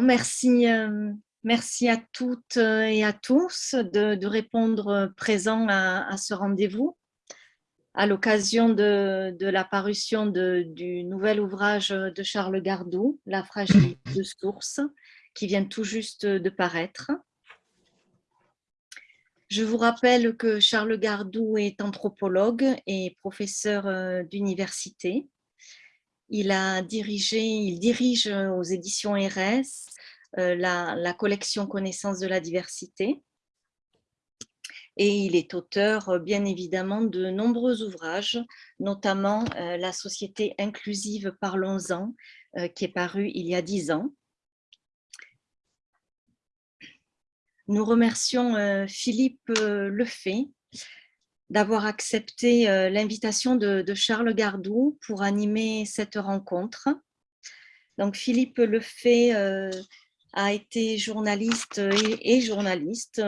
merci, euh, merci à toutes et à tous de, répondre présent à, ce rendez-vous à l'occasion de, la parution du nouvel ouvrage de Charles Gardou, La fragilité de source, qui vient tout juste de paraître. Je vous rappelle que Charles Gardou est anthropologue et professeur euh, d'université. Il a dirigé, il dirige aux éditions RS euh, la, collection Connaissance de la diversité. Et il est auteur, euh, bien évidemment, de nombreux ouvrages, notamment La société inclusive Parlons-en, qui est paru il y a dix ans. Nous remercions euh, Philippe euh, Lefay d'avoir accepté euh, l'invitation de, Charles Gardou pour animer cette rencontre. Donc Philippe Lefay a été journaliste et, journaliste.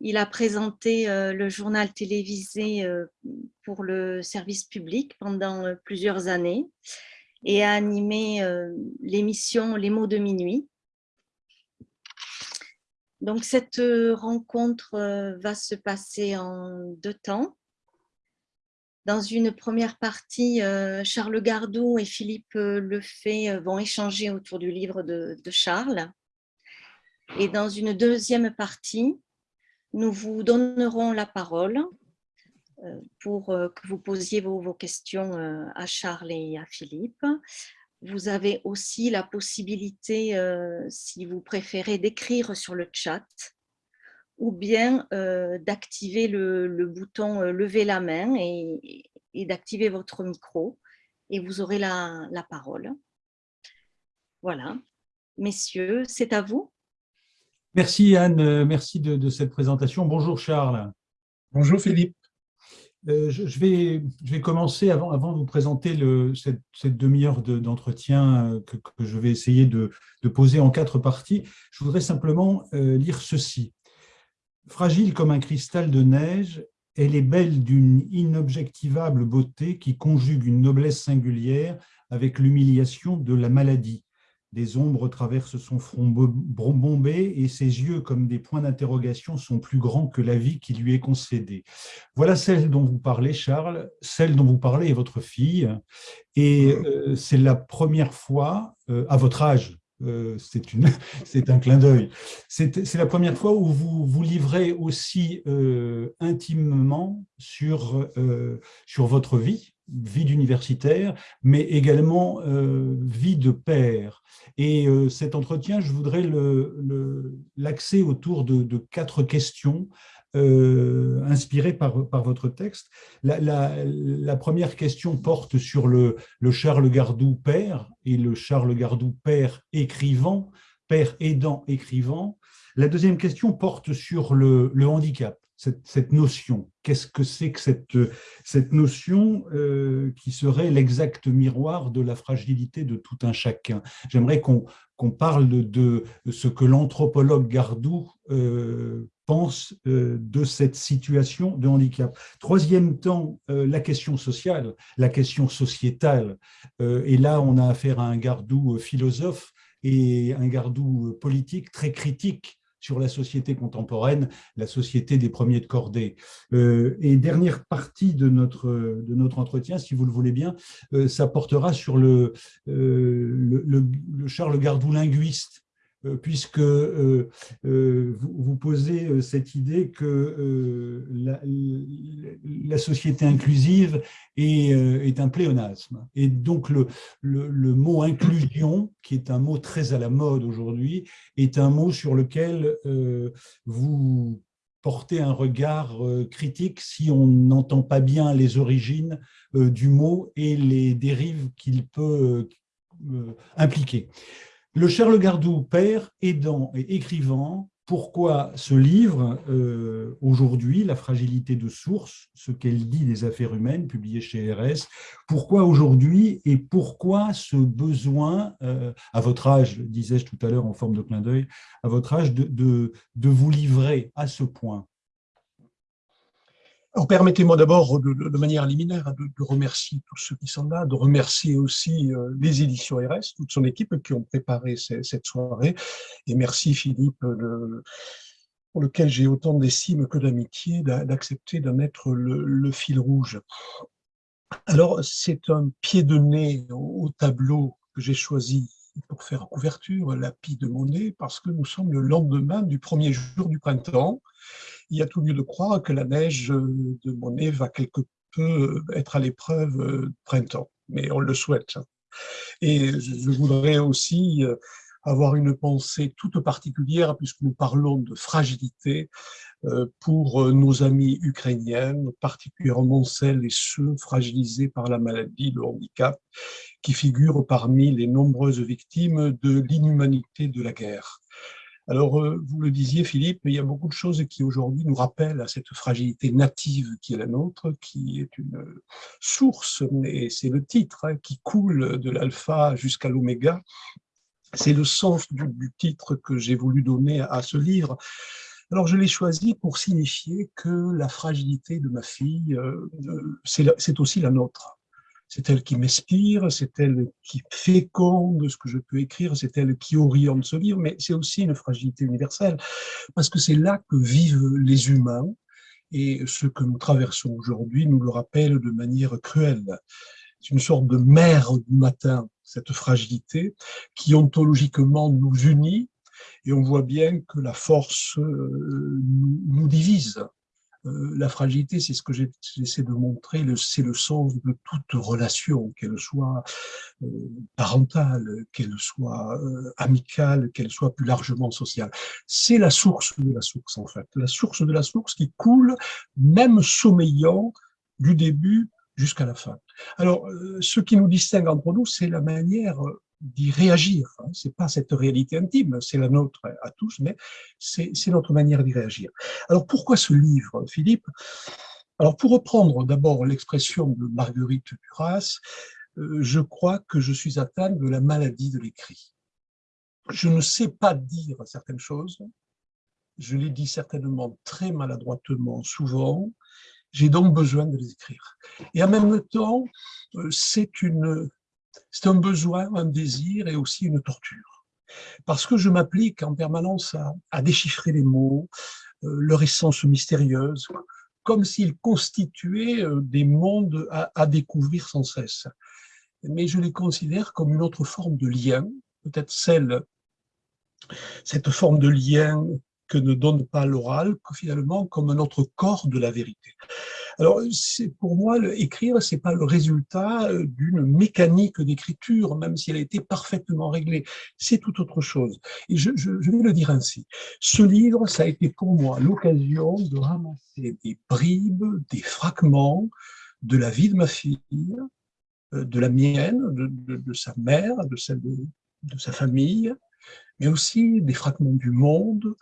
il a présenté le journal télévisé pour le service public pendant plusieurs années et a animé l'émission Les mots de minuit donc, cette euh, rencontre euh, va se passer en deux temps. Dans une première partie, euh, Charles Gardou et Philippe Lefay vont échanger autour du livre de, Charles. Et dans une deuxième partie, nous vous donnerons la parole pour que vous posiez vos questions à Charles et à Philippe. Vous avez aussi la possibilité, euh, si vous préférez, d'écrire sur le chat ou bien euh, d'activer le, bouton euh, lever la main et, d'activer votre micro et vous aurez la, parole. Voilà. Messieurs, c'est à vous. Merci Anne, merci de, cette présentation. Bonjour Charles. Bonjour Philippe. Euh, je, vais, commencer, avant, avant de vous présenter cette, demi-heure d'entretien euh, que, je vais essayer de, de, poser en quatre parties, je voudrais simplement euh, lire ceci. Fragile comme un cristal de neige, elle est belle d'une inobjectivable beauté qui conjugue une noblesse singulière avec l'humiliation de la maladie. Des ombres traversent son front bombé et ses yeux, comme des points d'interrogation, sont plus grands que la vie qui lui est concédée. Voilà celle dont vous parlez, Charles. Celle dont vous parlez est votre fille. Et euh, c'est la première fois, euh, à votre âge, euh, c'est un clin d'œil. C'est la première fois où vous vous livrez aussi intimement sur, sur votre vie, vie d'universitaire, mais également vie de père. Et euh, cet entretien, je voudrais l'axer autour de, quatre questions euh, inspirées par, votre texte. La, première question porte sur le, Charles Gardou père et le Charles Gardou père écrivant, père aidant écrivant. La deuxième question porte sur le handicap cette, notion. Qu'est-ce que c'est que cette, cette notion euh, qui serait l'exact miroir de la fragilité de tout un chacun? J'aimerais qu'on parle de, ce que l'anthropologue Gardou euh, pense euh, de cette situation de handicap. Troisième temps, la question sociale, la question sociétale. et là, on a affaire à un Gardou philosophe et un Gardou politique très critique sur la société contemporaine, la société des premiers de cordée. Euh, et dernière partie de notre, de notre entretien, si vous le voulez bien, euh, ça portera sur le, euh, le, Charles Gardou linguiste, puisque vous, vous, posez cette idée que la, société inclusive est, un pléonasme. Et donc le, mot inclusion, qui est un mot très à la mode aujourd'hui, est un mot sur lequel vous portez un regard critique si on n'entend pas bien les origines du mot et les dérives qu'il peut impliquer. Le Charles Gardou, père, aidant et écrivant, pourquoi ce livre, euh, aujourd'hui, La fragilité de source, ce qu'elle dit des affaires humaines, publié chez RS, pourquoi aujourd'hui et pourquoi ce besoin, euh, à votre âge, disais-je tout à l'heure en forme de clin d'œil, à votre âge, de, de, vous livrer à ce point? Permettez-moi d'abord, de, manière liminaire, de, remercier tous ceux qui sont là, de remercier aussi euh, les éditions RS, toute son équipe qui ont préparé cette soirée. Et merci Philippe, pour lequel j'ai autant d'estime que d'amitié, d'accepter d'en être le, fil rouge. Alors, c'est un pied de nez au, tableau que j'ai choisi pour faire couverture, la pie de Monet, parce que nous sommes le lendemain du premier jour du printemps, il y a tout lieu de croire que la neige de Monet va quelque peu être à l'épreuve de printemps, mais on le souhaite. Et je voudrais aussi avoir une pensée toute particulière, puisque nous parlons de fragilité, pour nos amis ukrainiennes, particulièrement celles et ceux fragilisés par la maladie, le handicap, qui figurent parmi les nombreuses victimes de l'inhumanité de la guerre. Alors, euh, vous le disiez, Philippe, il y a beaucoup de choses qui aujourd'hui nous rappellent à cette fragilité native qui est la nôtre, qui est une source, et c'est le titre, hein, qui coule de l'alpha jusqu'à l'oméga. C'est le sens du, titre que j'ai voulu donner à ce livre. Alors, je l'ai choisi pour signifier que la fragilité de ma fille, euh, euh, c'est aussi la nôtre c'est elle qui m'inspire, c'est elle qui féconde ce que je peux écrire, c'est elle qui oriente ce livre, mais c'est aussi une fragilité universelle, parce que c'est là que vivent les humains, et ce que nous traversons aujourd'hui nous le rappelle de manière cruelle. C'est une sorte de mer du matin, cette fragilité, qui ontologiquement nous unit, et on voit bien que la force euh, nous divise. Euh, la fragilité, c'est ce que j'essaie de montrer, c'est le sens de toute relation, qu'elle soit euh, parentale, qu'elle soit amicale, qu'elle soit plus largement sociale. C'est la source de la source, en fait. La source de la source qui coule, même sommeillant, du début jusqu'à la fin. Alors, ce qui nous distingue entre nous, c'est la manière d'y réagir. Hein. C'est pas cette réalité intime, c'est la nôtre à tous, mais c'est notre manière d'y réagir. Alors pourquoi ce livre, Philippe? Alors pour reprendre d'abord l'expression de Marguerite Duras, euh, je crois que je suis atteint de la maladie de l'écrit. Je ne sais pas dire certaines choses, je les dis certainement très maladroitement souvent, j'ai donc besoin de les écrire. Et en même temps, euh, c'est un besoin, un désir et aussi une torture. Parce que je m'applique en permanence à, déchiffrer les mots, euh, leur essence mystérieuse, comme s'ils constituaient euh, des mondes à, découvrir sans cesse. Mais je les considère comme une autre forme de lien, peut-être celle, cette forme de lien que ne donne pas l'oral, finalement comme un autre corps de la vérité. Alors, pour moi, écrire, c'est pas le résultat euh, d'une mécanique d'écriture, même si elle a été parfaitement réglée. C'est tout autre chose. Et je, vais le dire ainsi. Ce livre, ça a été pour moi l'occasion de ramasser des bribes, des fragments de la vie de ma fille, euh, de la mienne, de, sa mère, de celle de sa famille, mais aussi des fragments du monde,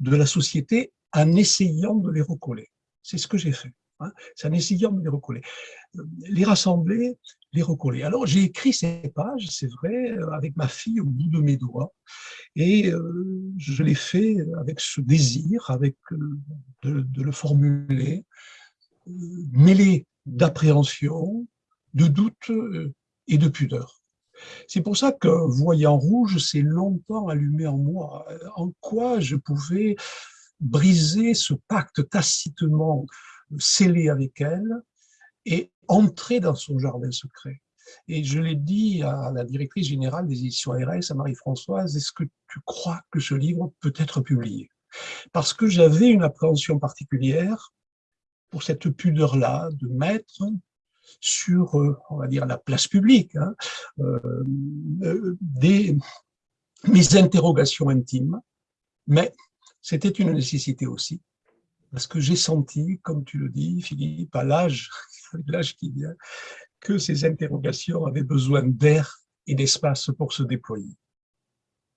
de la société, en essayant de les recoller. C'est ce que j'ai fait. Hein, c'est en essayant de les recoller. Euh, les rassembler, les recoller. Alors j'ai écrit ces pages, c'est vrai, euh, avec ma fille au bout de mes doigts, et euh, je l'ai fait avec ce désir, avec de, le formuler, mêlé d'appréhension, de doute et de pudeur. C'est pour ça que Voyant rouge s'est longtemps allumé en moi, en quoi je pouvais briser ce pacte tacitement scellé avec elle et entrer dans son jardin secret. Et je l'ai dit à la directrice générale des éditions RS, à Marie-Françoise, est-ce que tu crois que ce livre peut être publié? Parce que j'avais une appréhension particulière pour cette pudeur-là, de mettre sur, euh, on va dire, la place publique, hein, euh, euh, des, mes interrogations intimes, mais c'était une nécessité aussi, parce que j'ai senti, comme tu le dis, Philippe, à l'âge l'âge qui vient, que ces interrogations avaient besoin d'air et d'espace pour se déployer.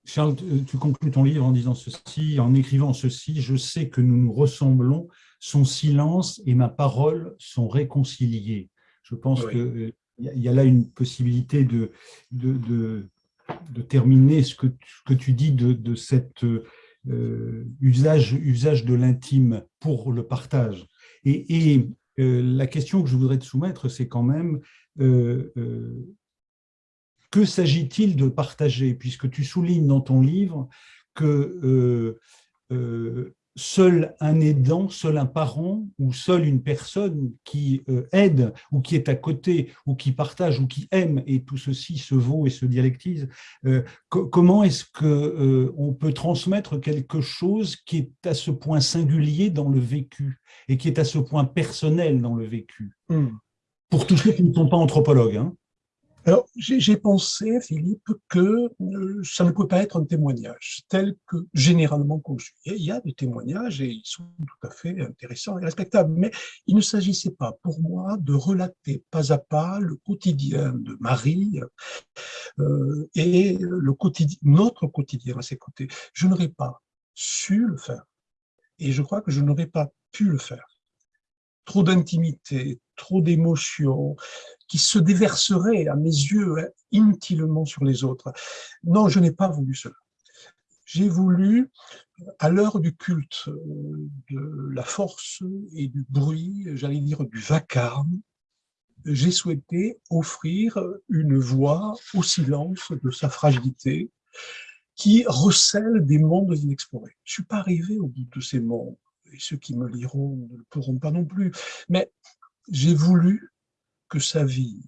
Charles, tu conclus ton livre en disant ceci, en écrivant ceci, je sais que nous nous ressemblons, son silence et ma parole sont réconciliés. Je pense qu'il y a là une possibilité de, de, de, terminer ce que, que tu dis de, de cet euh, usage, usage de l'intime pour le partage. Et, la question que je voudrais te soumettre, c'est quand même que s'agit-il de partager? Puisque tu soulignes dans ton livre que seul un aidant, seul un parent ou seule une personne qui euh, aide ou qui est à côté ou qui partage ou qui aime, et tout ceci se vaut et se dialectise, euh, comment est-ce qu'on euh, on peut transmettre quelque chose qui est à ce point singulier dans le vécu et qui est à ce point personnel dans le vécu? Hmm. Pour tous ceux qui ne sont pas anthropologues. Hein. Alors, j'ai pensé, Philippe, que euh, ça ne peut pas être un témoignage tel que généralement conçu. Il y a des témoignages et ils sont tout à fait intéressants et respectables, mais il ne s'agissait pas pour moi de relater pas à pas le quotidien de Marie euh, et le quotidien, notre quotidien à ses côtés. Je n'aurais pas su le faire et je crois que je n'aurais pas pu le faire trop d'intimité, trop d'émotions, qui se déverseraient à mes yeux inutilement sur les autres. Non, je n'ai pas voulu cela. J'ai voulu, à l'heure du culte euh, de la force et du bruit, j'allais dire du vacarme, j'ai souhaité offrir une voix au silence de sa fragilité qui recèle des mondes inexplorés. Je ne suis pas arrivé au bout de ces mondes et ceux qui me liront ne le pourront pas non plus. Mais j'ai voulu que sa vie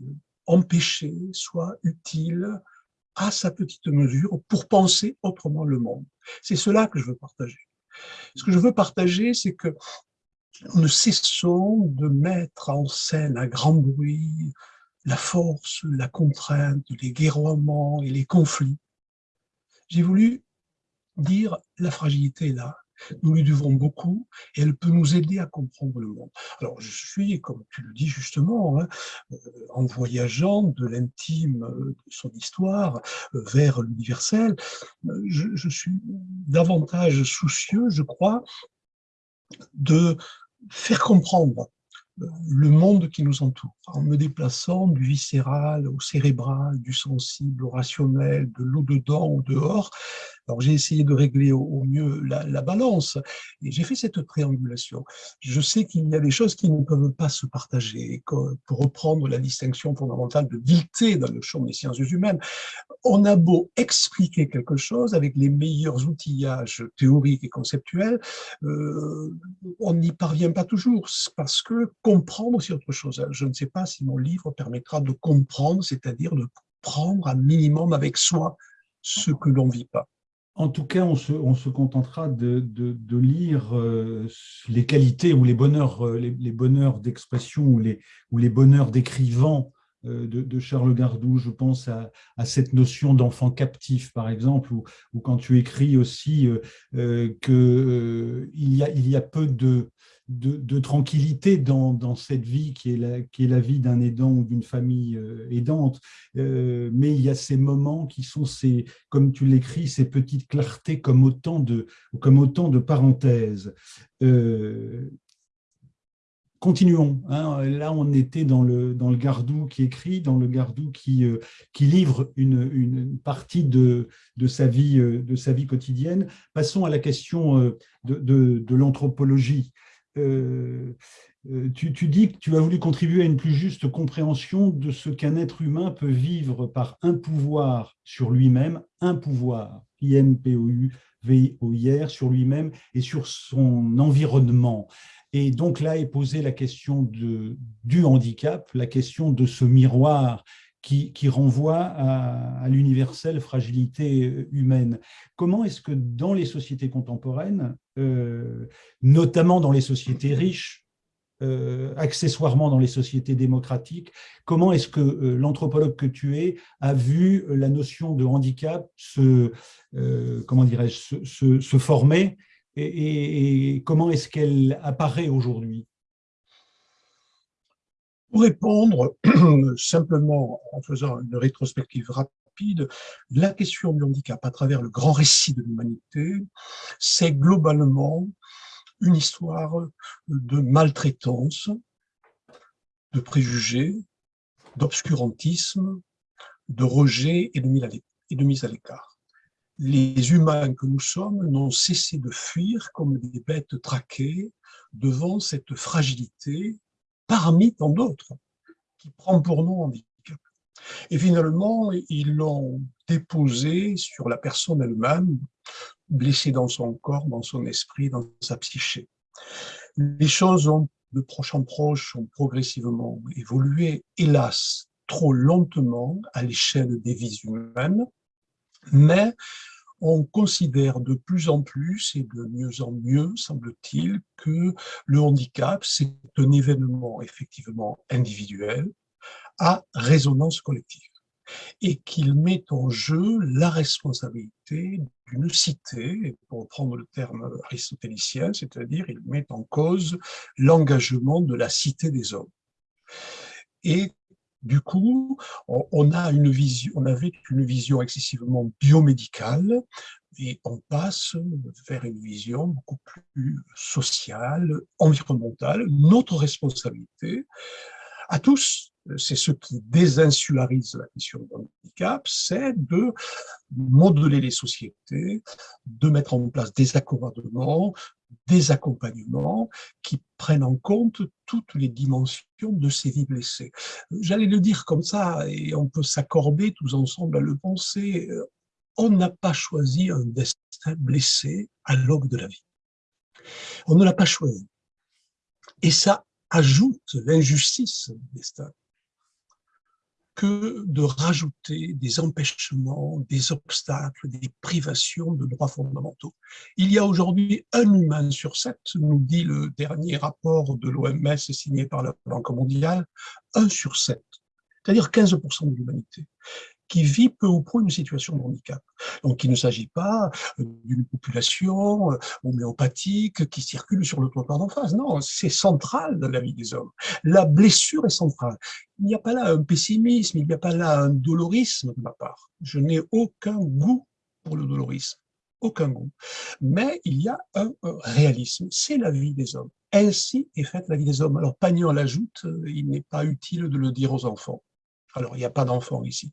empêchée soit utile à sa petite mesure pour penser autrement le monde. C'est cela que je veux partager. Ce que je veux partager, c'est que nous ne cessons de mettre en scène à grand bruit la force, la contrainte, les guerroiements et les conflits. J'ai voulu dire la fragilité est là, nous lui devons beaucoup et elle peut nous aider à comprendre le monde. Alors, je suis, comme tu le dis justement, hein, euh, en voyageant de l'intime de son histoire euh, vers l'universel, euh, je, je suis davantage soucieux, je crois, de faire comprendre le monde qui nous entoure, en me déplaçant du viscéral au cérébral, du sensible au rationnel, de l'au-dedans au dehors. Alors j'ai essayé de régler au, mieux la, balance et j'ai fait cette triangulation. Je sais qu'il y a des choses qui ne peuvent pas se partager. Pour reprendre la distinction fondamentale de vilté dans le champ des sciences humaines, on a beau expliquer quelque chose avec les meilleurs outillages théoriques et conceptuels, euh, on n'y parvient pas toujours parce que comprendre, c'est autre chose. Je ne sais pas si mon livre permettra de comprendre, c'est-à-dire de prendre un minimum avec soi ce que l'on ne vit pas. En tout cas, on se, contentera de, lire euh, les qualités ou les bonheurs, euh, d'expression ou les, bonheurs d'écrivant euh, de, Charles Gardou, je pense à, cette notion d'enfant captif, par exemple, ou, quand tu écris aussi qu'il y a peu de, de, tranquillité dans, cette vie qui est la, qui est la vie d'un aidant ou d'une famille euh, aidante, euh, mais il y a ces moments qui sont, ces, comme tu l'écris, ces petites clartés comme autant de, comme autant de parenthèses. Euh, continuons. Hein. Là, on était dans le, dans le Gardou qui écrit, dans le Gardou qui, qui livre une, partie de, de, sa vie, de sa vie quotidienne. Passons à la question de, de l'anthropologie. Euh, euh, tu, dis que tu as voulu contribuer à une plus juste compréhension de ce qu'un être humain peut vivre par un pouvoir sur lui-même, un pouvoir, I-M-P-O-U-V-O-I-R, sur lui-même et sur son environnement. Et donc là est posée la question du handicap, la question de ce miroir qui, renvoie à, l'universelle fragilité euh, humaine. Comment est-ce que dans les sociétés contemporaines, euh, notamment dans les sociétés riches, euh, accessoirement dans les sociétés démocratiques, comment est-ce que l'anthropologue que tu es a vu la notion de handicap se, comment se, former et comment est-ce qu'elle apparaît aujourd'hui? Pour répondre simplement en faisant une rétrospective rapide, la question du handicap à travers le grand récit de l'humanité, c'est globalement une histoire de maltraitance, de préjugés, d'obscurantisme, de rejet et de mise à l'écart. les humains que nous sommes n'ont cessé de fuir comme des bêtes traquées devant cette fragilité parmi tant d'autres qui prend pour nous handicap. Et finalement, ils l'ont déposé sur la personne elle-même, blessée dans son corps, dans son esprit, dans sa psyché. Les choses ont, de proche en proche ont progressivement évolué, hélas, trop lentement à l'échelle des vies humaines, mais on considère de plus en plus et de mieux en mieux, semble-t-il, que le handicap, c'est un événement effectivement individuel à résonance collective et qu'il met en jeu la responsabilité d'une cité, pour reprendre le terme aristotélicien, c'est-à-dire il met en cause l'engagement de la cité des hommes. Et du coup, on, une vision, on avait une vision excessivement biomédicale et on passe vers une vision beaucoup plus sociale, environnementale. Notre responsabilité à tous, c'est ce qui désinsularise la question du handicap, c'est de modeler les sociétés, de mettre en place des accommodements, des accompagnements qui prennent en compte toutes les dimensions de ces vies blessées. J'allais le dire comme ça, et on peut s'accorder tous ensemble à le penser, on n'a pas choisi un destin blessé à l'aube de la vie. On ne l'a pas choisi. Et ça ajoute l'injustice du destin que de rajouter des empêchements, des obstacles, des privations de droits fondamentaux. Il y a aujourd'hui un humain sur sept, nous dit le dernier rapport de l'OMS signé par la Banque mondiale, un sur sept, c'est-à-dire 15% de l'humanité, qui vit peu ou prou une situation de handicap. Donc il ne s'agit pas euh, d'une population euh, homéopathique qui circule sur le trottoir d'en face. Non, c'est central dans la vie des hommes. La blessure est centrale. Il n'y a pas là un pessimisme, il n'y a pas là un dolorisme de ma part. Je n'ai aucun goût pour le dolorisme aucun goût. Mais il y a un, réalisme, c'est la vie des hommes. Ainsi est faite la vie des hommes. Alors Pagnon l'ajoute, euh, il n'est pas utile de le dire aux enfants. Alors il n'y a pas d'enfants ici.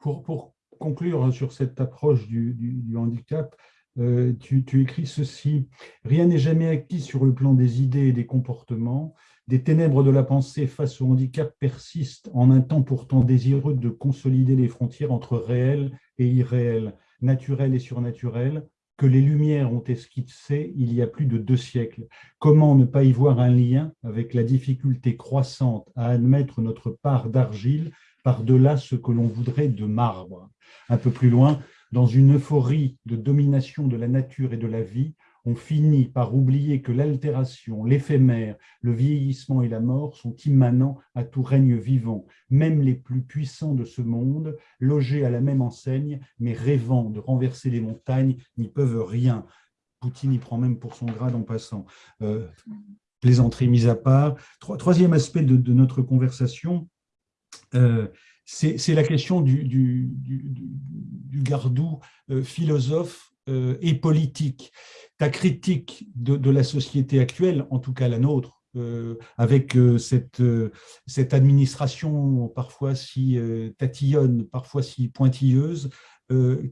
Pour, conclure sur cette approche du, handicap, euh, tu, écris ceci. Rien n'est jamais acquis sur le plan des idées et des comportements. Des ténèbres de la pensée face au handicap persistent en un temps pourtant désireux de consolider les frontières entre réel et irréel, naturel et surnaturel, que les Lumières ont esquissé il y a plus de deux siècles. Comment ne pas y voir un lien avec la difficulté croissante à admettre notre part d'argile par-delà ce que l'on voudrait de marbre. Un peu plus loin, dans une euphorie de domination de la nature et de la vie, on finit par oublier que l'altération, l'éphémère, le vieillissement et la mort sont immanents à tout règne vivant. Même les plus puissants de ce monde, logés à la même enseigne, mais rêvant de renverser les montagnes, n'y peuvent rien. Poutine y prend même pour son grade en passant. Euh, plaisanterie mise à part. Troisième aspect de notre conversation, euh, c'est la question du, gardou euh, philosophe euh, et politique. Ta critique de, la société actuelle, en tout cas la nôtre, avec cette, administration parfois si tatillonne, parfois si pointilleuse,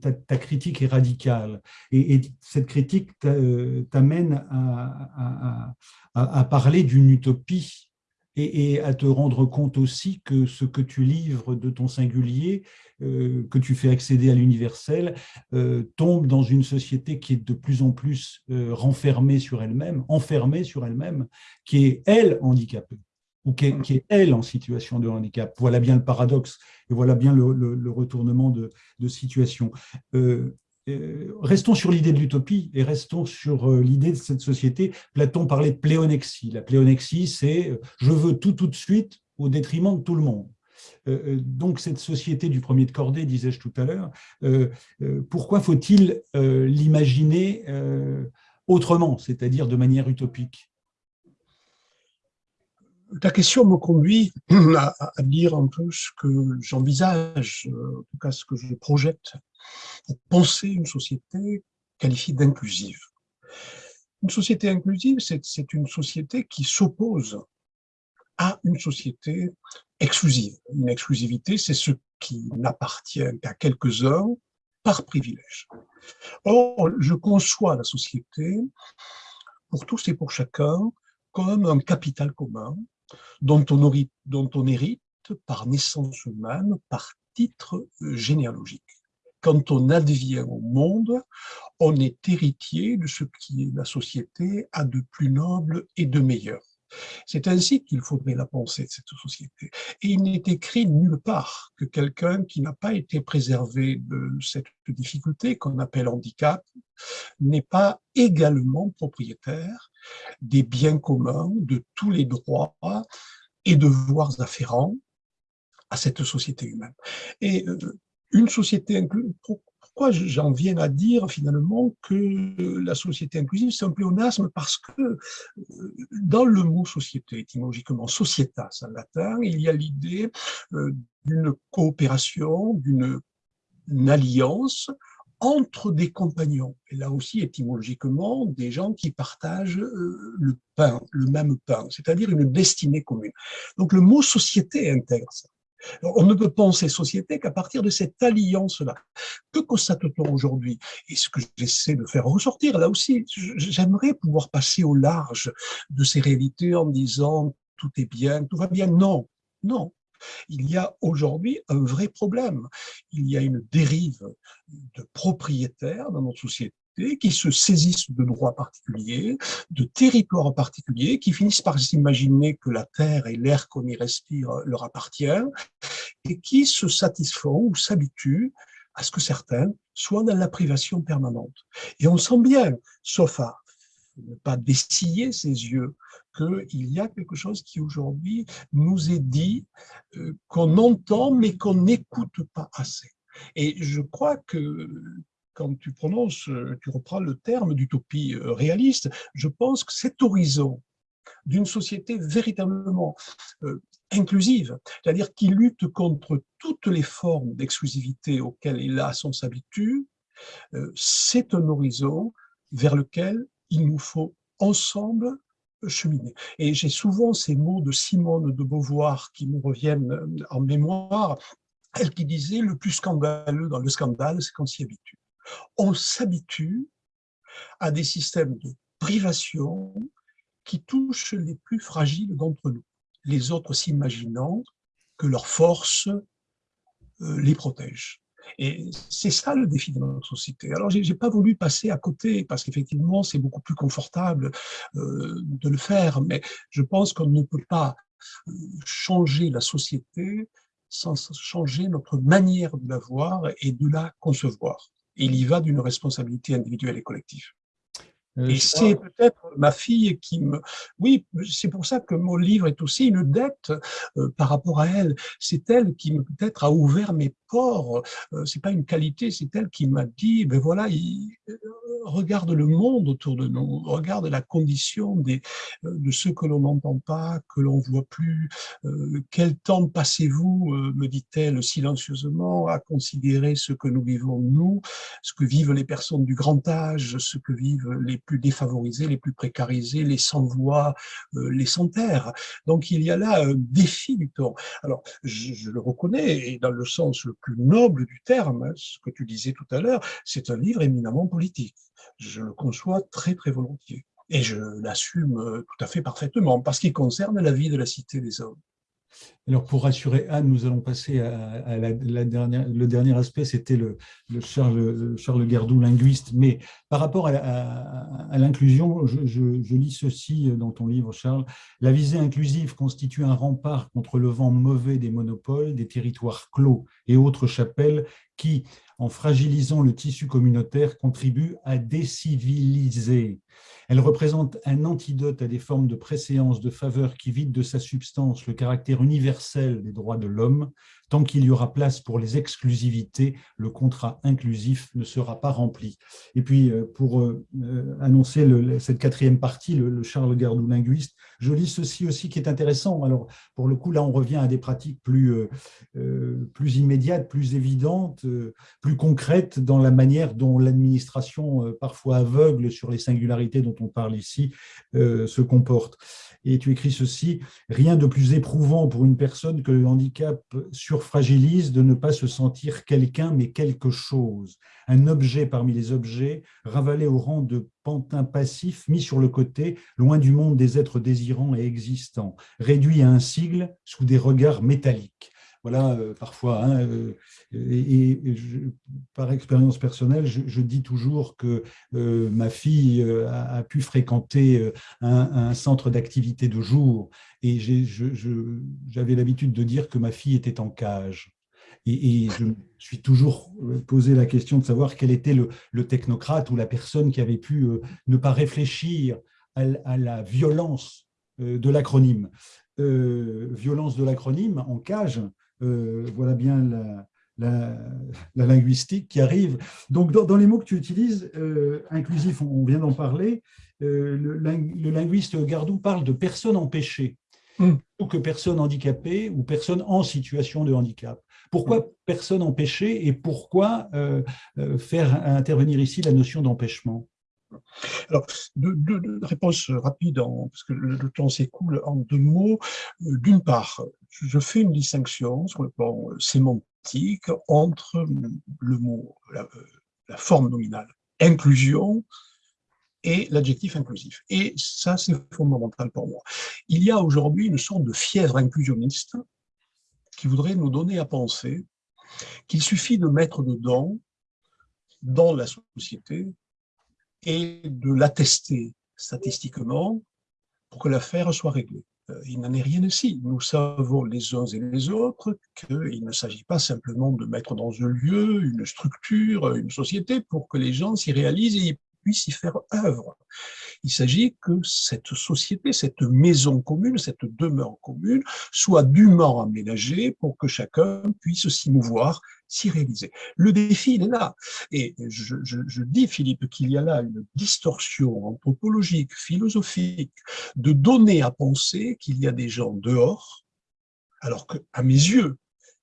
ta, critique est radicale. Et, cette critique t'amène à, parler d'une utopie et, à te rendre compte aussi que ce que tu livres de ton singulier, euh, que tu fais accéder à l'universel, euh, tombe dans une société qui est de plus en plus euh, renfermée sur elle-même, enfermée sur elle-même, qui est, elle, handicapée ou qui est, elle en situation de handicap. Voilà bien le paradoxe et voilà bien le, retournement de, de situation. Euh, restons sur l'idée de l'utopie et restons sur euh, l'idée de cette société. Platon parlait de pléonexie. La pléonexie, c'est euh, « je veux tout tout de suite au détriment de tout le monde ». Donc cette société du premier de cordée, disais-je tout à l'heure, pourquoi faut-il l'imaginer autrement, c'est-à-dire de manière utopique? Ta question me conduit à, dire un peu ce que j'envisage, en tout cas ce que je projette pour penser une société qualifiée d'inclusive. Une société inclusive, c'est une société qui s'oppose à une société exclusive. Une exclusivité, c'est ce qui n'appartient qu'à quelques-uns, par privilège. Or, je conçois la société pour tous et pour chacun comme un capital commun dont on, dont on hérite par naissance humaine, par titre généalogique. Quand on advient au monde, on est héritier de ce qui la société a de plus noble et de meilleur. C'est ainsi qu'il faudrait la penser de cette société. Et il n'est écrit nulle part que quelqu'un qui n'a pas été préservé de cette difficulté qu'on appelle handicap n'est pas également propriétaire des biens communs, de tous les droits et devoirs afférents à cette société humaine. Euh, une société pourquoi j'en viens à dire finalement que la société inclusive, c'est un pléonasme Parce que euh, dans le mot société, étymologiquement, societas en latin, il y a l'idée euh, d'une coopération, d'une alliance entre des compagnons. Et là aussi, étymologiquement, des gens qui partagent euh, le pain, le même pain, c'est-à-dire une destinée commune. Donc le mot société intègre ça. On ne peut penser société qu'à partir de cette alliance-là. Que constate-t-on aujourd'hui? Et ce que j'essaie de faire ressortir, là aussi, j'aimerais pouvoir passer au large de ces réalités en disant tout est bien, tout va bien. Non, non. Il y a aujourd'hui un vrai problème. Il y a une dérive de propriétaires dans notre société qui se saisissent de droits particuliers, de territoires particuliers, qui finissent par s'imaginer que la terre et l'air qu'on y respire leur appartiennent, et qui se satisfont ou s'habituent à ce que certains soient dans la privation permanente. Et on sent bien, sauf à ne pas dessiller ses yeux, qu'il y a quelque chose qui aujourd'hui nous est dit, euh, qu'on entend mais qu'on n'écoute pas assez. Et je crois que quand tu prononces, euh, tu reprends le terme d'utopie euh, réaliste, je pense que cet horizon d'une société véritablement euh, inclusive, c'est-à-dire qui lutte contre toutes les formes d'exclusivité auxquelles, hélas, on s'habitue, c'est un horizon vers lequel il nous faut ensemble cheminer. Et j'ai souvent ces mots de Simone de Beauvoir qui me reviennent en mémoire, elle qui disait « le plus scandaleux dans le scandale, c'est qu'on s'y habitue » on s'habitue à des systèmes de privation qui touchent les plus fragiles d'entre nous, les autres s'imaginant que leur force euh, les protège. Et c'est ça le défi de notre société. Alors, j'ai pas voulu passer à côté, parce qu'effectivement, c'est beaucoup plus confortable euh, de le faire, mais je pense qu'on ne peut pas euh, changer la société sans changer notre manière de la voir et de la concevoir il y va d'une responsabilité individuelle et collective. Euh, et c'est peut-être ma fille qui me... Oui, c'est pour ça que mon livre est aussi une dette euh, par rapport à elle. C'est elle qui peut-être a ouvert mes pores. Euh, c'est pas une qualité, c'est elle qui m'a dit, ben voilà, il, regarde le monde autour de nous, regarde la condition des, euh, de ceux que l'on n'entend pas, que l'on voit plus. Euh, quel temps passez-vous, euh, me dit-elle silencieusement, à considérer ce que nous vivons nous, ce que vivent les personnes du grand âge, ce que vivent les plus défavorisés, les plus précarisés, les sans-voix, les sans-terre. Donc il y a là un défi du temps. Alors je, je le reconnais, et dans le sens le plus noble du terme, hein, ce que tu disais tout à l'heure, c'est un livre éminemment politique je le conçois très très volontiers. Et je l'assume euh, tout à fait parfaitement, parce qu'il concerne la vie de la cité des hommes. Alors, pour rassurer Anne, nous allons passer à, la, dernière, le dernier aspect, c'était le, Charles, Gardou, linguiste. Mais par rapport à, l'inclusion, je, je, lis ceci dans ton livre, Charles. La visée inclusive constitue un rempart contre le vent mauvais des monopoles, des territoires clos et autres chapelles qui, en fragilisant le tissu communautaire, contribue à déciviliser. Elle représente un antidote à des formes de préséance, de faveur qui vident de sa substance le caractère universel des droits de l'homme, Tant qu'il y aura place pour les exclusivités, le contrat inclusif ne sera pas rempli. Et puis, euh, pour euh, euh, annoncer cette quatrième partie, le, Charles Gardou linguiste, je lis ceci aussi qui est intéressant. Alors, pour le coup, là, on revient à des pratiques plus, plus immédiates, plus évidentes, plus concrètes dans la manière dont l'administration, parfois aveugle sur les singularités dont on parle ici, se comporte. Et tu écris ceci, « Rien de plus éprouvant pour une personne que le handicap sur fragilise de ne pas se sentir quelqu'un, mais quelque chose. Un objet parmi les objets, ravalé au rang de pantin passif, mis sur le côté, loin du monde des êtres désirants et existants, réduit à un sigle sous des regards métalliques voilà, euh, parfois. Hein, euh, et, par expérience personnelle, je, dis toujours que euh, ma fille a, pu fréquenter un, centre d'activité de jour et j'avais l'habitude de dire que ma fille était en cage. Et, je me suis toujours posé la question de savoir quel était le, technocrate ou la personne qui avait pu ne pas réfléchir à, la violence de l'acronyme. violence de l'acronyme en cage, voilà bien la, linguistique qui arrive. Donc, dans, les mots que tu utilises, euh, inclusif, on, vient d'en parler, euh, le, linguiste Gardou parle de personnes empêchées, mm. ou que personnes handicapées ou personnes en situation de handicap. Pourquoi mm. personnes empêchées et pourquoi faire intervenir ici la notion d'empêchement? Alors, deux, réponses rapides, parce que le, temps s'écoule en deux mots. D'une part, je fais une distinction sur le plan sémantique entre le mot, la, forme nominale inclusion et l'adjectif inclusif. Et ça, c'est fondamental pour moi. Il y a aujourd'hui une sorte de fièvre inclusionniste qui voudrait nous donner à penser qu'il suffit de mettre dedans, dans la société, et de l'attester statistiquement pour que l'affaire soit réglée. Euh, il n'en est rien ici. Nous savons les uns et les autres qu'il ne s'agit pas simplement de mettre dans un lieu, une structure, une société pour que les gens s'y réalisent et puissent y faire œuvre. Il s'agit que cette société, cette maison commune, cette demeure commune soit dûment aménagée pour que chacun puisse s'y mouvoir, s'y réaliser. Le défi, il est là. Et je, je dis, Philippe, qu'il y a là une distorsion anthropologique, philosophique, de donner à penser qu'il y a des gens dehors, alors qu'à mes yeux,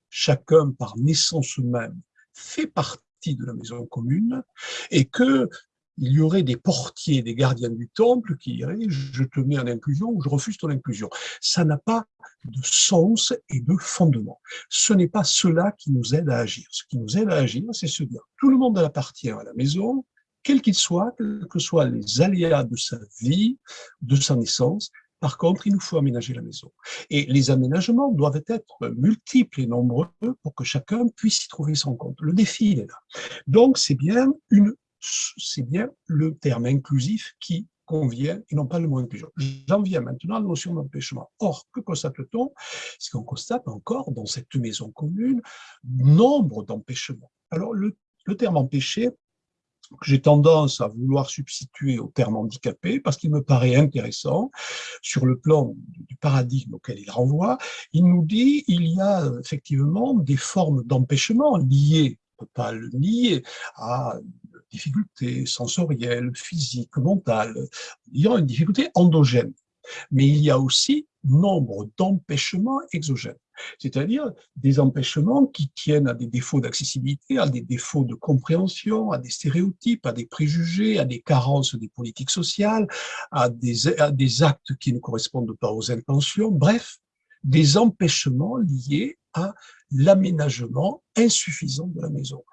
chacun par naissance même fait partie de la maison commune et que il y aurait des portiers, des gardiens du temple qui diraient « je te mets en inclusion ou je refuse ton inclusion ». Ça n'a pas de sens et de fondement. Ce n'est pas cela qui nous aide à agir. Ce qui nous aide à agir, c'est se dire tout le monde appartient à la maison, quel qu'il soit, quels que soient les aléas de sa vie, de sa naissance, par contre, il nous faut aménager la maison. Et les aménagements doivent être multiples et nombreux pour que chacun puisse y trouver son compte. Le défi, il est là. Donc, c'est bien une c'est bien le terme inclusif qui convient et non pas le mot inclusion. J'en viens maintenant à la notion d'empêchement. Or, que constate-t-on? C'est qu'on constate encore dans cette maison commune nombre d'empêchements. Alors, le, terme empêché, j'ai tendance à vouloir substituer au terme handicapé parce qu'il me paraît intéressant sur le plan du paradigme auquel il renvoie. Il nous dit il y a effectivement des formes d'empêchement liées, on ne peut pas le nier, à difficultés sensorielles, physiques, mentales. Il y a une difficulté endogène. Mais il y a aussi nombre d'empêchements exogènes, c'est-à-dire des empêchements qui tiennent à des défauts d'accessibilité, à des défauts de compréhension, à des stéréotypes, à des préjugés, à des carences des politiques sociales, à des, à des actes qui ne correspondent pas aux intentions, bref, des empêchements liés à l'aménagement insuffisant de la maison.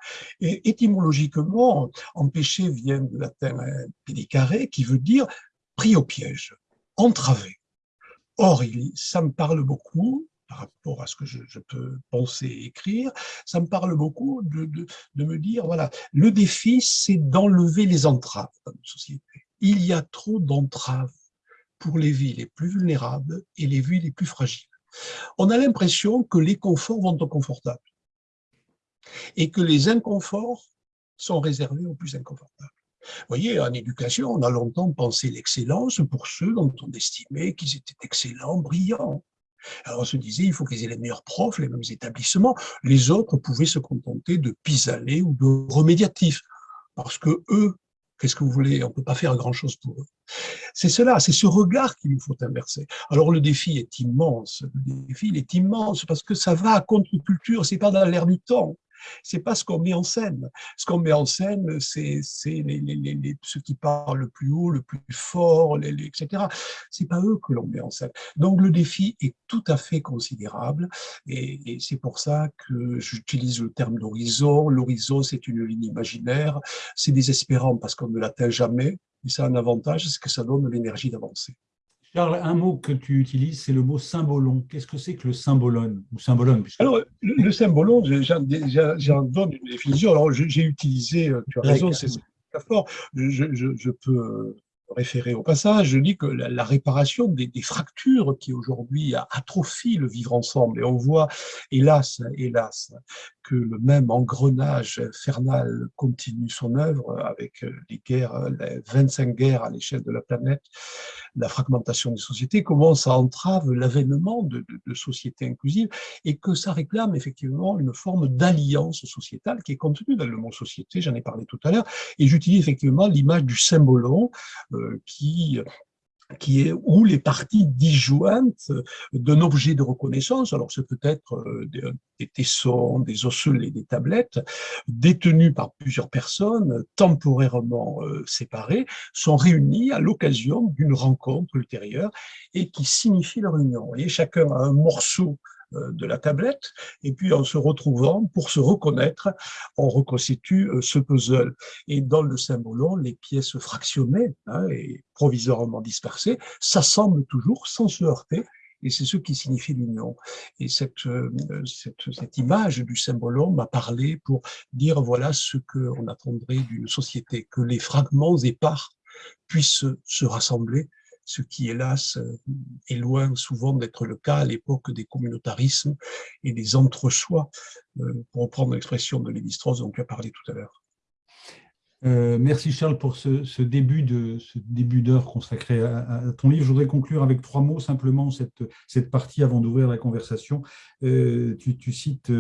Et étymologiquement, empêcher vient du latin pédicaré, qui veut dire pris au piège, entravé. Or, ça me parle beaucoup, par rapport à ce que je, peux penser et écrire, ça me parle beaucoup de, de me dire, voilà, le défi, c'est d'enlever les entraves dans notre société. Il y a trop d'entraves pour les vies les plus vulnérables et les vies les plus fragiles on a l'impression que les conforts vont au confortable et que les inconforts sont réservés aux plus inconfortables. Vous voyez, en éducation, on a longtemps pensé l'excellence pour ceux dont on estimait qu'ils étaient excellents, brillants. Alors on se disait, il faut qu'ils aient les meilleurs profs, les mêmes établissements. Les autres pouvaient se contenter de pis ou de remédiatifs, parce que eux Qu'est-ce que vous voulez On ne peut pas faire grand-chose pour eux. C'est cela, c'est ce regard qu'il nous faut inverser. Alors le défi est immense, le défi est immense parce que ça va à contre-culture, c'est pas dans l'air du temps. C'est pas ce qu'on met en scène. Ce qu'on met en scène, c'est les, les, les, ceux qui parlent le plus haut, le plus fort, etc. C'est pas eux que l'on met en scène. Donc le défi est tout à fait considérable et, et c'est pour ça que j'utilise le terme d'horizon. L'horizon, c'est une ligne imaginaire. C'est désespérant parce qu'on ne l'atteint jamais, mais ça a un avantage, c'est que ça donne l'énergie d'avancer. Charles, un mot que tu utilises, c'est le mot symbolon. Qu'est-ce que c'est que le symbolon ou symbolone Alors, le, symbolon, j'en donne une définition. Alors, j'ai utilisé, euh, tu as raison, c'est fort. Je, je, je, peux référer au passage, je dis que la, réparation des, fractures qui aujourd'hui atrophient le vivre ensemble, et on voit, hélas, hélas, que le même engrenage infernal continue son œuvre avec les guerres, les 25 guerres à l'échelle de la planète, la fragmentation des sociétés, comment ça entrave l'avènement de, de, sociétés inclusives et que ça réclame effectivement une forme d'alliance sociétale qui est contenue dans le mot société, j'en ai parlé tout à l'heure, et j'utilise effectivement l'image du symbolon qui qui est où les parties disjointes d'un objet de reconnaissance, alors c'est peut être euh, des, tessons, des osselets, des tablettes, détenus par plusieurs personnes, temporairement euh, séparées, sont réunis à l'occasion d'une rencontre ultérieure et qui signifie leur union. Et chacun a un morceau de la tablette, et puis en se retrouvant, pour se reconnaître, on reconstitue euh, ce puzzle. Et dans le symbolon, les pièces fractionnées hein, et provisoirement dispersées s'assemblent toujours sans se heurter, et c'est ce qui signifie l'union. Et cette, euh, cette, image du symbolon m'a parlé pour dire voilà ce qu'on attendrait d'une société, que les fragments épars puissent se rassembler ce qui, hélas, est loin souvent d'être le cas à l'époque des communautarismes et des entre-soi, euh, pour reprendre l'expression de Lévi-Strauss dont tu as parlé tout à l'heure. Euh, merci Charles pour ce, début d'heure consacré à, ton livre. Je voudrais conclure avec trois mots simplement cette, cette partie avant d'ouvrir la conversation. Euh, tu, cites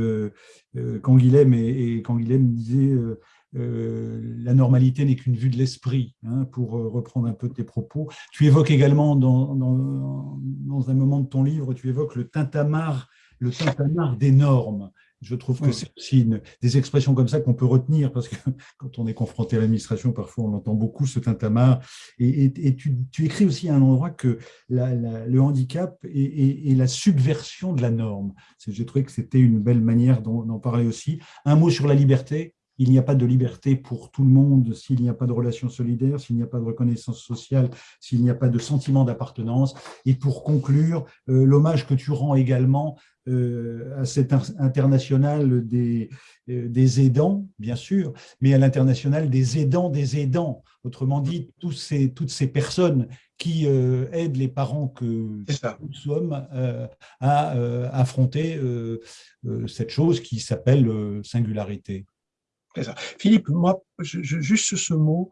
Canguilhem et, et Canguilhem disait euh, la normalité n'est qu'une vue de l'esprit, hein, pour euh, reprendre un peu tes propos. Tu évoques également dans, dans, un moment de ton livre, tu évoques le tintamarre, le tintamarre des normes. Je trouve que c'est aussi des expressions comme ça qu'on peut retenir parce que quand on est confronté à l'administration, parfois on entend beaucoup ce tintamarre. Et, et, tu, tu, écris aussi à un endroit que le handicap est, la subversion de la norme. J'ai trouvé que c'était une belle manière d'en parler aussi. Un mot sur la liberté, il n'y a pas de liberté pour tout le monde s'il n'y a pas de relations solidaires, s'il n'y a pas de reconnaissance sociale, s'il n'y a pas de sentiment d'appartenance. Et pour conclure, euh, l'hommage que tu rends également euh, à cet international des, euh, des aidants, bien sûr, mais à l'international des aidants des aidants. Autrement dit, tous ces, toutes ces personnes qui aident les parents que nous sommes à affronter cette chose qui s'appelle singularité. Philippe, moi, juste ce mot,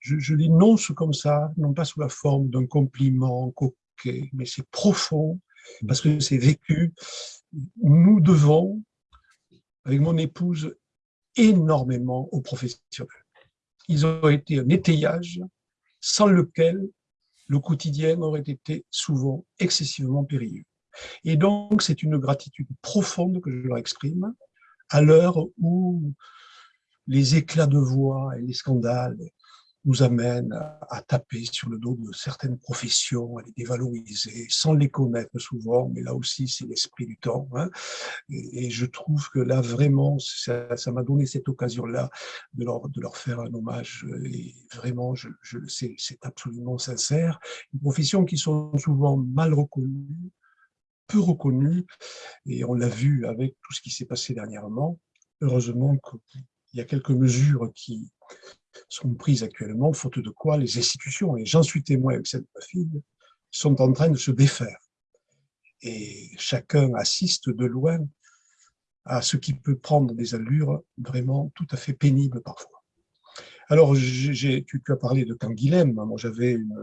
je, l'énonce comme ça, non pas sous la forme d'un compliment coquet, mais c'est profond, parce que c'est vécu. Nous devons, avec mon épouse, énormément aux professionnels. Ils ont été un étayage sans lequel le quotidien aurait été souvent excessivement périlleux. Et donc, c'est une gratitude profonde que je leur exprime à l'heure où les éclats de voix et les scandales nous amènent à, taper sur le dos de certaines professions, à les dévaloriser, sans les connaître souvent, mais là aussi c'est l'esprit du temps. Hein. Et, je trouve que là vraiment, ça m'a donné cette occasion-là de leur, faire un hommage, et vraiment, je, je c'est absolument sincère. Une profession qui sont souvent mal reconnues, peu reconnues, et on l'a vu avec tout ce qui s'est passé dernièrement. Heureusement que il y a quelques mesures qui sont prises actuellement, faute de quoi les institutions, et j'en suis témoin avec cette fille, sont en train de se défaire. Et chacun assiste de loin à ce qui peut prendre des allures vraiment tout à fait pénibles parfois. Alors, tu, tu, as parlé de Canguilhem, moi j'avais une,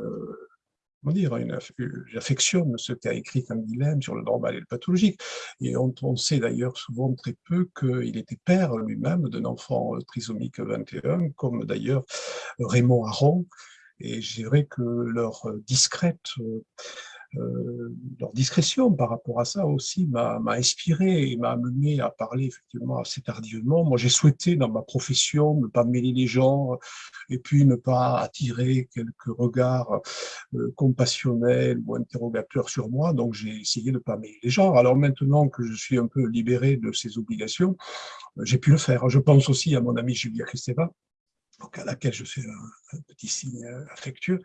comment dire, j'affectionne ce qu'a écrit Canguilhem sur le normal et le pathologique. Et on, sait d'ailleurs souvent très peu qu'il était père lui-même d'un enfant trisomique 21, comme d'ailleurs Raymond Aron. Et je dirais que leur discrète euh, leur discrétion par rapport à ça aussi m'a inspiré et m'a amené à parler effectivement assez tardivement. Moi, j'ai souhaité dans ma profession ne pas mêler les gens et puis ne pas attirer quelques regards euh, compassionnels ou interrogateurs sur moi. Donc, j'ai essayé de ne pas mêler les gens. Alors maintenant que je suis un peu libéré de ces obligations, j'ai pu le faire. Je pense aussi à mon ami Julia Kristeva, à laquelle je fais un, petit signe affectueux,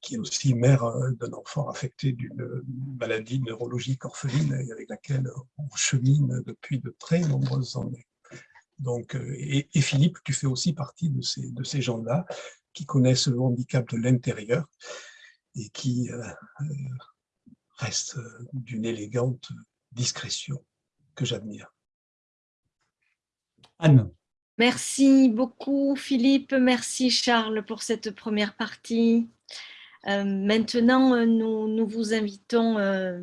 qui est aussi mère euh, d'un enfant affecté d'une maladie neurologique orpheline et avec laquelle on chemine depuis de très nombreuses années. Donc, euh, et, Philippe, tu fais aussi partie de ces, gens-là qui connaissent le handicap de l'intérieur et qui euh, restent d'une élégante discrétion que j'admire. Anne. Merci beaucoup Philippe, merci Charles pour cette première partie. Euh, maintenant, euh, nous, vous invitons euh,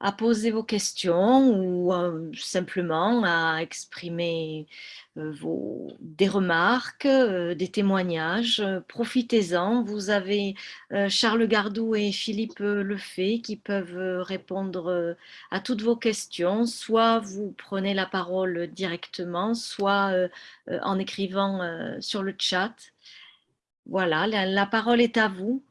à poser vos questions ou euh, simplement à exprimer euh, vos, des remarques, euh, des témoignages. Profitez-en. Vous avez Charles Gardou et Philippe Lefay qui peuvent répondre à toutes vos questions. Soit vous prenez la parole directement, soit en écrivant sur le chat. Voilà, la parole est à vous.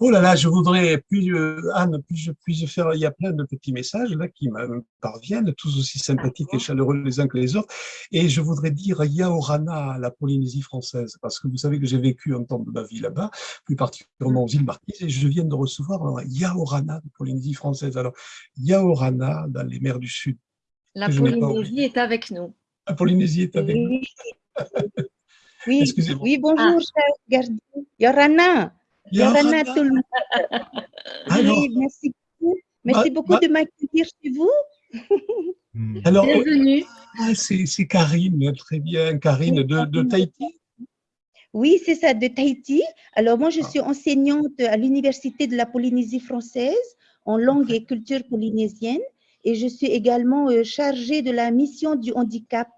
Oh là là, je voudrais, puis Anne, puis je puis faire, il y a plein de petits messages là qui me parviennent, tous aussi sympathiques et chaleureux les uns que les autres. Et je voudrais dire Yaorana la Polynésie française, parce que vous savez que j'ai vécu un temps de ma vie là-bas, plus particulièrement aux îles Marquises, et je viens de recevoir un Yaorana de Polynésie française. Alors, Yaorana dans les mers du Sud. La Polynésie est avec nous. La Polynésie est avec nous. Oui, oui bonjour, ah. cher Oui, merci beaucoup. Merci beaucoup de m'accueillir chez vous. Hmm. Alors, Bienvenue. Ah, c'est Karine, très bien. Karine de, de Tahiti Oui, c'est ça, de Tahiti. Alors, moi, je ah. suis enseignante à l'Université de la Polynésie française en langue et culture polynésienne et je suis également euh, chargée de la mission du handicap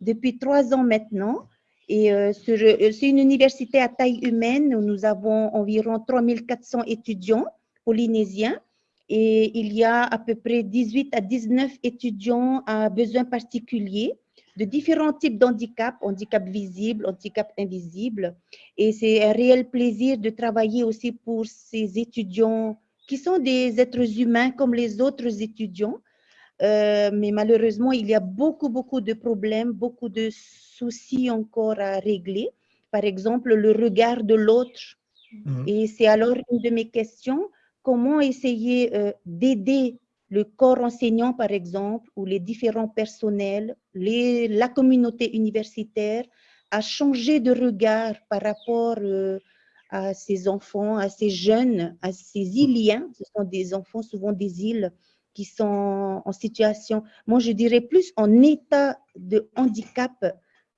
depuis trois ans maintenant. Et euh, euh, c'est une université à taille humaine où nous avons environ 3400 étudiants polynésiens et il y a à peu près 18 à 19 étudiants à besoins particuliers de différents types d'handicap, handicap visible, handicap invisible. Et c'est un réel plaisir de travailler aussi pour ces étudiants qui sont des êtres humains comme les autres étudiants. Euh, mais malheureusement, il y a beaucoup, beaucoup de problèmes, beaucoup de soucis encore à régler. Par exemple, le regard de l'autre. Mhm. Et c'est alors une de mes questions, comment essayer euh, d'aider le corps enseignant, par exemple, ou les différents personnels, les, la communauté universitaire, à changer de regard par rapport euh, à ces enfants, à ces jeunes, à ces Iliens? Ce sont des enfants, souvent des îles, qui sont en situation, moi je dirais plus en état de handicap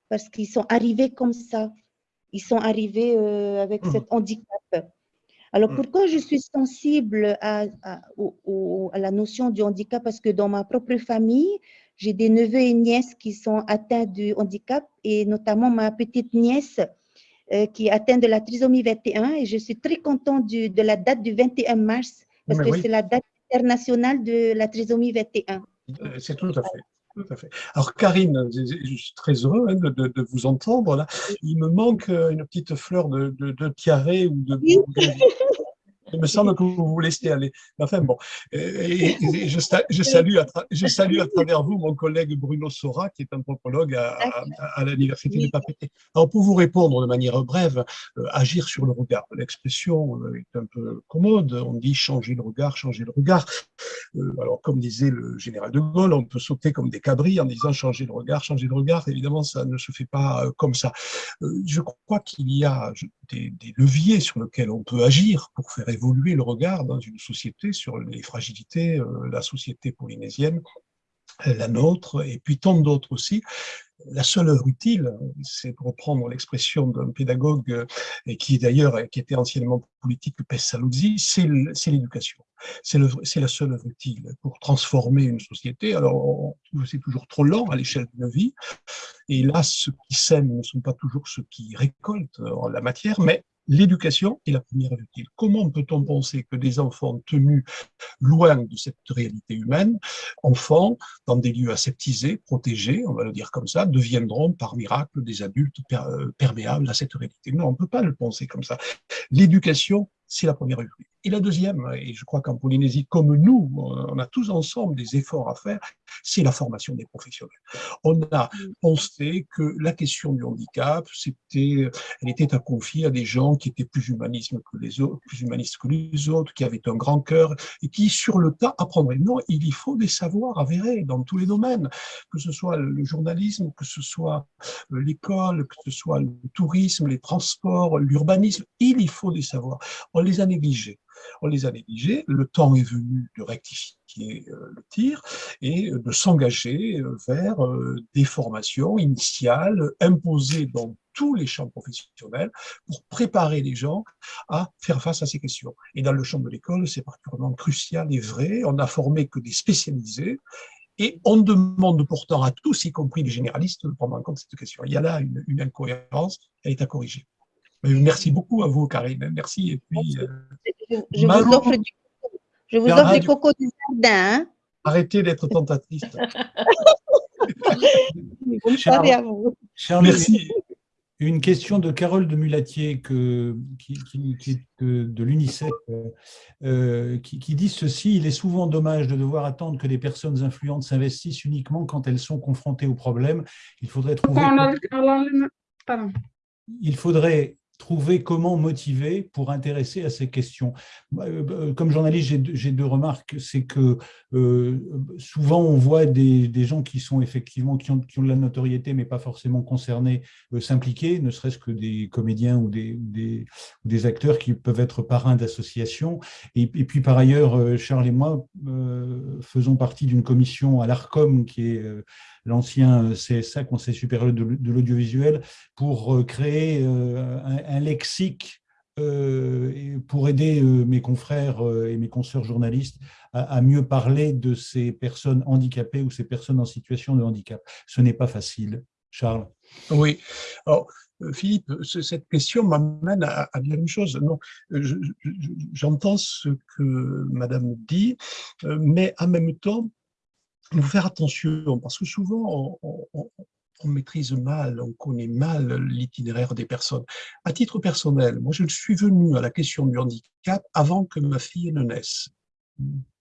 parce qu'ils sont arrivés comme ça. Ils sont arrivés euh, avec mmh. cet handicap. Alors, mmh. pourquoi je suis sensible à, à, la notion du handicap? Parce que dans ma propre famille, j'ai des neveux et nièces qui sont atteints du handicap et notamment ma petite nièce euh, qui est atteinte de la trisomie 21 et je suis très contente de la date du 21 mars parce que c'est la date internationale de la trisomie 21. Euh, c'est tout à fait. Alors Karine, je suis très heureux hein, de, vous entendre là. Il me manque euh, une petite fleur de, de, de tiare ou de, il me semble que vous vous laissez aller. Enfin bon, et, je, salue à je salue à travers vous mon collègue Bruno Sora, qui est anthropologue à, à, l'Université de Papeete. Alors pour vous répondre de manière brève, euh, agir sur le regard. L'expression euh, est un peu commode, on dit changer le regard, changer le regard. Euh, alors comme disait le général de Gaulle, on peut sauter comme des cabris en disant changer le regard, changer le regard. Évidemment, ça ne se fait pas comme ça. je crois qu'il y a des, des leviers sur lesquels on peut agir pour faire évoluer le regard dans une société sur les fragilités, euh, la société polynésienne, la nôtre, et puis tant d'autres aussi. La seule œuvre utile, c'est pour reprendre l'expression d'un pédagogue euh, et qui d'ailleurs qui était anciennement politique, Pessalozzi, c'est l'éducation. C'est la seule œuvre utile pour transformer une société. Alors, c'est toujours trop lent à l'échelle d'une vie. Et là, ceux qui sèment ne sont pas toujours ceux qui récoltent la matière, mais L'éducation est la première utile. Comment peut-on penser que des enfants tenus loin de cette réalité humaine, enfants dans des lieux aseptisés, protégés, on va le dire comme ça, deviendront par miracle des adultes euh, perméables à cette réalité? Non, on ne peut pas le penser comme ça. L'éducation c'est la première rue. Et la deuxième, et je crois qu'en Polynésie, comme nous, on a tous ensemble des efforts à faire, c'est la formation des professionnels. On a pensé que la question du handicap, c'était, elle était à confier à des gens qui étaient plus humanistes que les autres, plus humanistes que les autres, qui avaient un grand cœur et qui, sur le tas, apprendraient. Non, il y faut des savoirs avérés dans tous les domaines, que ce soit le journalisme, que ce soit l'école, que ce soit le tourisme, les transports, l'urbanisme. Il y faut des savoirs on les a négligés. On les a négligés, le temps est venu de rectifier euh, le tir et de s'engager euh, vers euh, des formations initiales imposées dans tous les champs professionnels pour préparer les gens à faire face à ces questions. Et dans le champ de l'école, c'est particulièrement crucial et vrai. On n'a formé que des spécialisés et on demande pourtant à tous, y compris les généralistes, de prendre en compte cette question. Il y a là une, une incohérence, elle est à corriger. Merci beaucoup à vous, Karine. Merci. Et puis, euh, je, vous offre du, je vous offre des cocos du jardin. Hein. Arrêtez d'être tentatrice. Bonne soirée à vous. Merci. Une question de Carole de Mulatier, que, qui, est de, l'UNICEF, euh, qui, dit ceci, il est souvent dommage de devoir attendre que des personnes influentes s'investissent uniquement quand elles sont confrontées aux problèmes. Il faudrait trouver... Pardon. Il faudrait trouver comment motiver pour intéresser à ces questions. Euh, euh, comme journaliste, j'ai deux remarques. C'est que euh, souvent, on voit des, gens qui sont effectivement, qui ont, de la notoriété, mais pas forcément concernés, s'impliquer, ne serait-ce que des comédiens ou des, acteurs qui peuvent être parrains d'associations. Et, puis, par ailleurs, Charles et moi faisons partie d'une commission à l'ARCOM, qui est l'ancien CSA, Conseil supérieur de l'audiovisuel, pour euh, créer euh, un, lexique euh, pour aider mes confrères et mes consoeurs journalistes à, mieux parler de ces personnes handicapées ou ces personnes en situation de handicap. Ce n'est pas facile. Charles Oui. Philippe, cette question m'amène à, dire une chose. J'entends ce que Madame dit, mais en même temps, il faut faire attention parce que souvent on, maîtrise mal, on connaît mal l'itinéraire des personnes. À titre personnel, moi je suis venu à la question du handicap avant que ma fille ne naisse.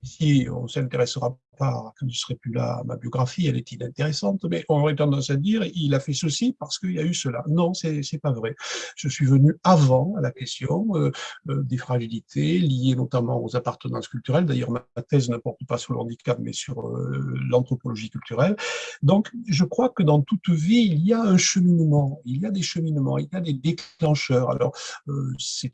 Si on s'intéressera pas, quand je serai plus là, ma biographie, elle est inintéressante, mais on aurait tendance à dire, il a fait ceci parce qu'il y a eu cela. Non, c'est pas vrai. Je suis venu avant à la question euh, euh, des fragilités liées notamment aux appartenances culturelles. D'ailleurs, ma thèse ne porte pas sur le handicap, mais sur euh, l'anthropologie culturelle. Donc, je crois que dans toute vie, il y a un cheminement, il y a des cheminements, il y a des déclencheurs. Alors, c'est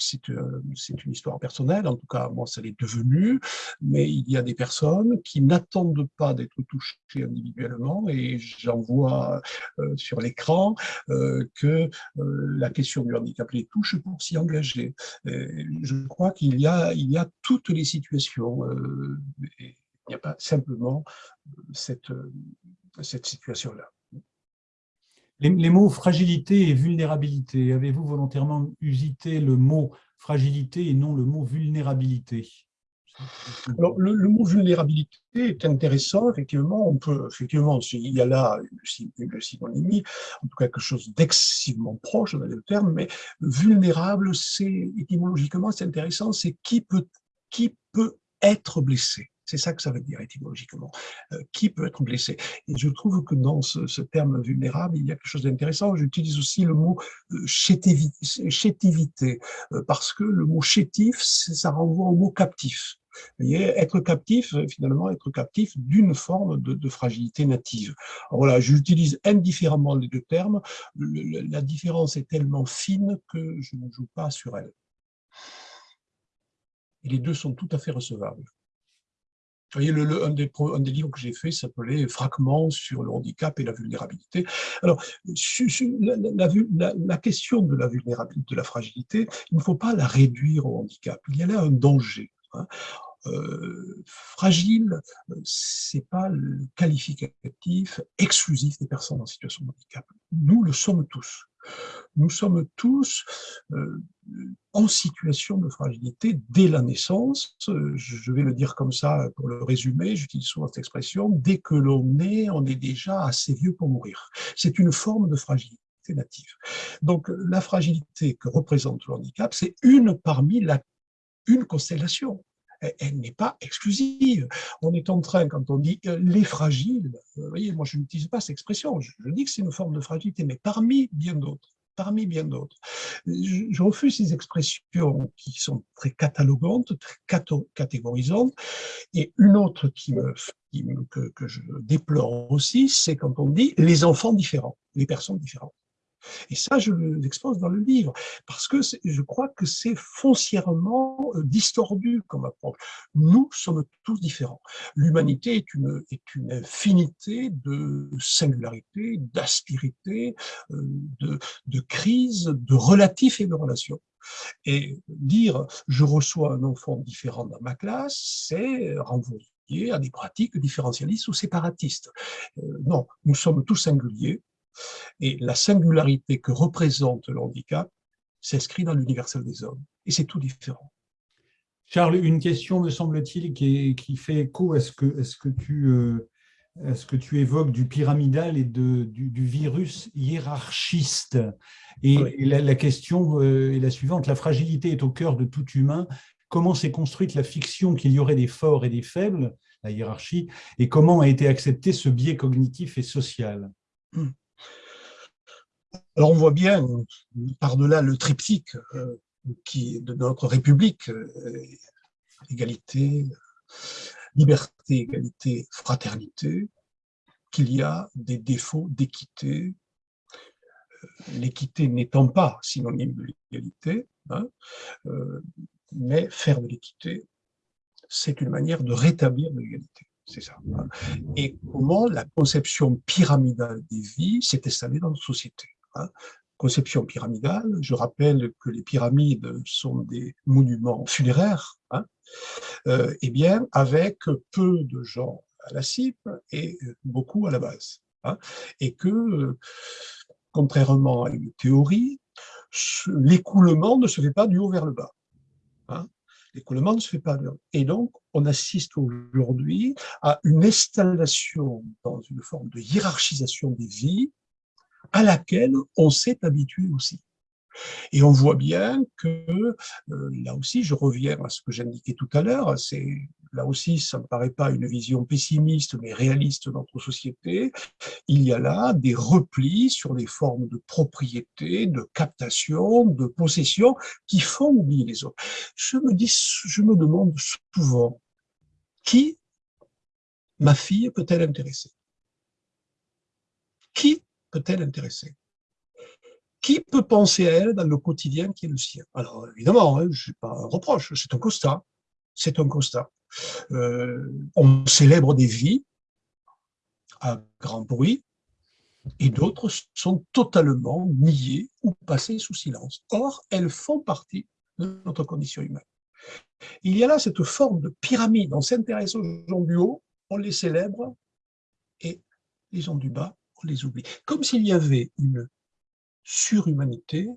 une histoire personnelle, en tout cas, moi, ça l'est devenu, mais il y a des personnes qui n'attendent pas d'être touchés individuellement et j'en vois euh, sur l'écran euh, que euh, la question du handicap les touche pour s'y engager. je crois qu'il y, a, y a toutes les situations. il n'y a pas simplement cette, cette situation-là. Les, mots fragilité et vulnérabilité, avez-vous volontairement usité le mot fragilité et non le mot vulnérabilité? Alors, le, mot vulnérabilité est intéressant, effectivement, on peut, effectivement, il y a là une, synonymie, en tout cas quelque chose d'excessivement proche, dans le terme, mais vulnérable, c'est, étymologiquement, c'est intéressant, c'est qui peut, qui peut être blessé. C'est ça que ça veut dire étymologiquement. Euh, qui peut être blessé Et je trouve que dans ce, terme vulnérable, il y a quelque chose d'intéressant. J'utilise aussi le mot euh, chétivité, euh, parce que le mot chétif, ça renvoie au mot captif voyez, être captif, finalement, être captif d'une forme de, fragilité native. voilà, j'utilise indifféremment les deux termes. la différence est tellement fine que je ne joue pas sur elle. Et les deux sont tout à fait recevables. Vous voyez, un, des, livres que j'ai fait s'appelait « Fragments sur le handicap et la vulnérabilité ». Alors, la, la, question de la vulnérabilité, de la fragilité, il ne faut pas la réduire au handicap. Il y a là un danger. Hein. Euh, fragile, c'est pas le qualificatif exclusif des personnes en situation de handicap. Nous le sommes tous. Nous sommes tous euh, en situation de fragilité dès la naissance. Je vais le dire comme ça pour le résumer, j'utilise souvent cette expression, dès que l'on est, on est déjà assez vieux pour mourir. C'est une forme de fragilité native. Donc la fragilité que représente le handicap, c'est une parmi la, une constellation elle n'est pas exclusive. On est en train, quand on dit euh, les fragiles, vous voyez, moi je n'utilise pas cette expression, je, dis que c'est une forme de fragilité, mais parmi bien d'autres parmi bien d'autres. Je, refuse ces expressions qui sont très catalogantes, très catégorisantes. Et une autre qui me, que je déplore aussi, c'est quand on dit les enfants différents, les personnes différentes. Et ça, je l'expose dans le livre, parce que je crois que c'est foncièrement euh, distordu comme approche. Nous sommes tous différents. L'humanité est une, infinité de singularités, d'aspérités, euh, de, de crises, de relatifs et de relations. Et dire « je reçois un enfant différent dans ma classe », c'est renvoyer à des pratiques différentialistes ou séparatistes. Euh, non, nous sommes tous singuliers, et la singularité que représente le handicap s'inscrit dans l'universel des hommes. Et c'est tout différent. Charles, une question, me semble-t-il, qui, qui, fait écho à ce que, ce que tu... Euh, ce que tu évoques du pyramidal et de, du, virus hiérarchiste. Et, la, question euh, est la suivante, la fragilité est au cœur de tout humain. Comment s'est construite la fiction qu'il y aurait des forts et des faibles, la hiérarchie, et comment a été accepté ce biais cognitif et social? Hmm. Alors on voit bien, par-delà le triptyque euh, de notre République, euh, égalité, liberté, égalité, fraternité, qu'il y a des défauts d'équité, euh, l'équité n'étant pas synonyme de l'égalité, hein, mais faire de l'équité, c'est une manière de rétablir l'égalité. C'est ça. Hein. Et comment la conception pyramidale des vies s'est installée dans notre société. Hein. Conception pyramidale, je rappelle que les pyramides sont des monuments funéraires, hein, euh, eh bien, avec peu de gens à la cipe et beaucoup à la base. Hein, et que, contrairement à une théorie, l'écoulement ne se fait pas du haut vers le bas. Hein, l'écoulement ne se fait pas. Et donc, on assiste aujourd'hui à une installation dans une forme de hiérarchisation des vies à laquelle on s'est habitué aussi. Et on voit bien que, euh, là aussi, je reviens à ce que j'indiquais tout à l'heure, c'est là aussi, ça ne me paraît pas une vision pessimiste, mais réaliste de notre société, il y a là des replis sur les formes de propriété, de captation, de possession, qui font oublier les autres. Je me, dis, je me demande souvent, qui ma fille peut-elle intéresser? Qui peut-elle intéresser? Qui peut penser à elle dans le quotidien qui est le sien? Alors évidemment, hein, je n'ai pas un reproche, c'est un constat. C'est un constat. Euh, on célèbre des vies à grand bruit, et d'autres sont totalement niées ou passées sous silence. Or, elles font partie de notre condition humaine. Il y a là cette forme de pyramide. On s'intéresse aux gens du haut, on les célèbre, et les gens du bas, les oublie. Comme s'il y avait une surhumanité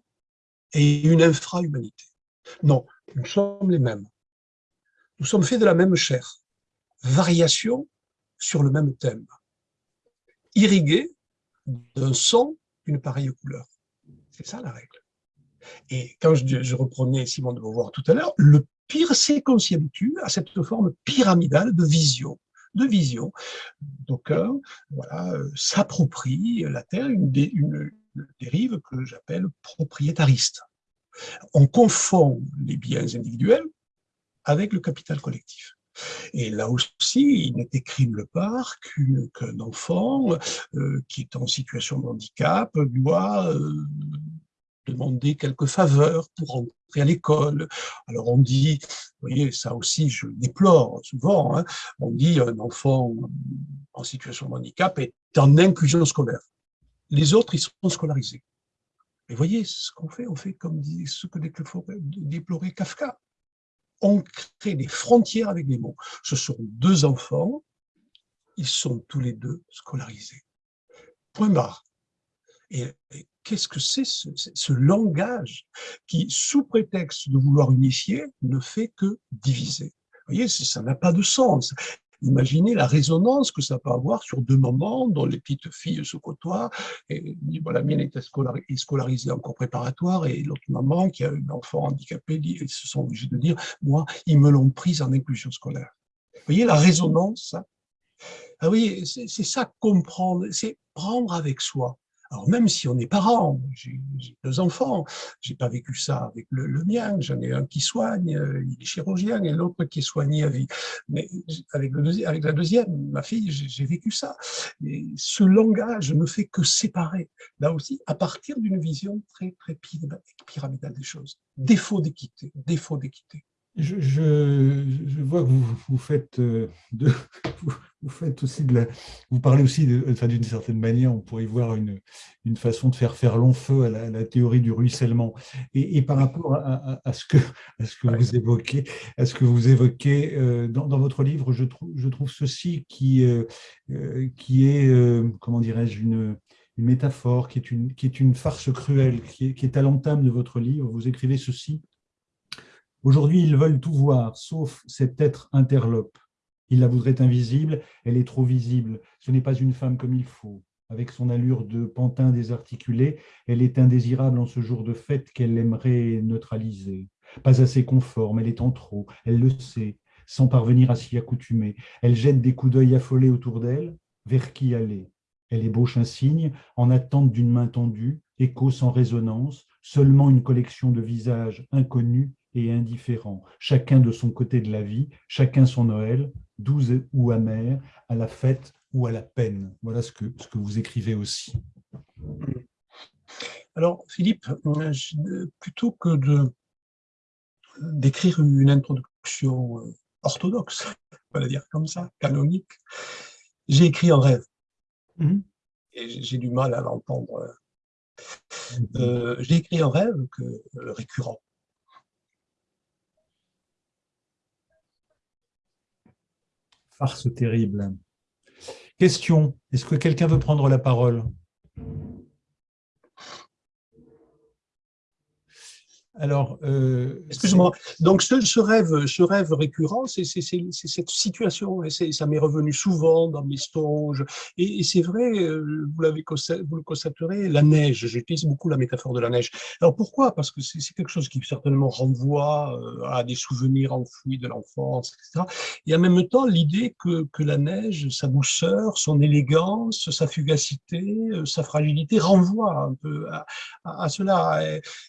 et une infrahumanité. Non, nous sommes les mêmes. Nous sommes faits de la même chair. Variation sur le même thème. Irrigués d'un son d'une pareille couleur. C'est ça la règle. Et quand je, reprenais Simon de Beauvoir tout à l'heure, le pire, c'est qu'on s'y habitue à cette forme pyramidale de vision de vision. D'aucuns voilà, euh, s'approprient la Terre, une, une, dérive que j'appelle propriétariste. On confond les biens individuels avec le capital collectif. Et là aussi, il n'est écrit nulle part qu'un enfant euh, qui est en situation de handicap doit euh, demander quelques faveurs pour entrer à l'école. Alors on dit, vous voyez, ça aussi je déplore souvent, hein, on dit un enfant en situation de handicap est en inclusion scolaire. Les autres, ils sont scolarisés. Mais voyez, ce qu'on fait, on fait comme dit, ce que déplorait Kafka. On crée des frontières avec les mots. Ce sont deux enfants, ils sont tous les deux scolarisés. Point barre. Et, qu'est-ce que c'est ce, langage qui, sous prétexte de vouloir unifier, ne fait que diviser? Vous voyez, ça n'a pas de sens. Imaginez la résonance que ça peut avoir sur deux mamans dont les petites filles se côtoient. Et, la mienne est scolarisée encore préparatoire et l'autre maman qui a un enfant handicapé, ils se sont obligés de dire, moi, ils me l'ont prise en inclusion scolaire. Vous voyez la résonance ah oui, c'est ça comprendre, c'est prendre avec soi. Alors même si on est parent, j'ai deux enfants, j'ai pas vécu ça avec le, mien, j'en ai un qui soigne, euh, il est chirurgien, et l'autre qui est soigné à vie. Mais avec, le, avec la deuxième, ma fille, j'ai vécu ça. Et ce langage ne fait que séparer, là aussi, à partir d'une vision très, très pyramidale des choses. Défaut d'équité, défaut d'équité. Je, vois que vous, vous faites euh, de, faites aussi de la, vous parlez aussi d'une certaine manière, on pourrait y voir une, une façon de faire faire long feu à la, théorie du ruissellement. Et, par rapport à, à, ce que, à ce que vous évoquez, à ce que vous évoquez euh, dans, dans, votre livre, je trouve, je trouve ceci qui, euh, qui est, comment dirais-je, une, une métaphore, qui est une, qui est une farce cruelle, qui est, qui est à l'entame de votre livre. Vous écrivez ceci Aujourd'hui, ils veulent tout voir, sauf cet être interlope. Ils la voudraient invisible, elle est trop visible. Ce n'est pas une femme comme il faut. Avec son allure de pantin désarticulé, elle est indésirable en ce jour de fête qu'elle aimerait neutraliser. Pas assez conforme, elle est en trop, elle le sait, sans parvenir à s'y accoutumer. Elle jette des coups d'œil affolés autour d'elle, vers qui aller? Elle ébauche un signe, en attente d'une main tendue, écho sans résonance, seulement une collection de visages inconnus et indifférents, chacun de son côté de la vie, chacun son Noël, doux ou amer, à la fête ou à la peine. Voilà ce que, ce que vous écrivez aussi. Alors, Philippe, plutôt que d'écrire une introduction euh, orthodoxe, on va dire comme ça, canonique, j'ai écrit un rêve. Mhm. Et j'ai du mal à l'entendre. Mhm. Euh, j'ai écrit un rêve que, euh, récurrent. Farce terrible. Question, est-ce que quelqu'un veut prendre la parole? Alors, euh, excuse-moi. Donc, ce, rêve, ce rêve récurrent, c'est cette situation, et ça m'est revenu souvent dans mes songes. Et, c'est vrai, euh, vous l'avez vous le constaterez, la neige. J'utilise beaucoup la métaphore de la neige. Alors pourquoi? Parce que c'est quelque chose qui certainement renvoie euh, à des souvenirs enfouis de l'enfance, etc. Et en même temps, l'idée que, que la neige, sa douceur, son élégance, sa fugacité, sa fragilité renvoie un peu à, à cela.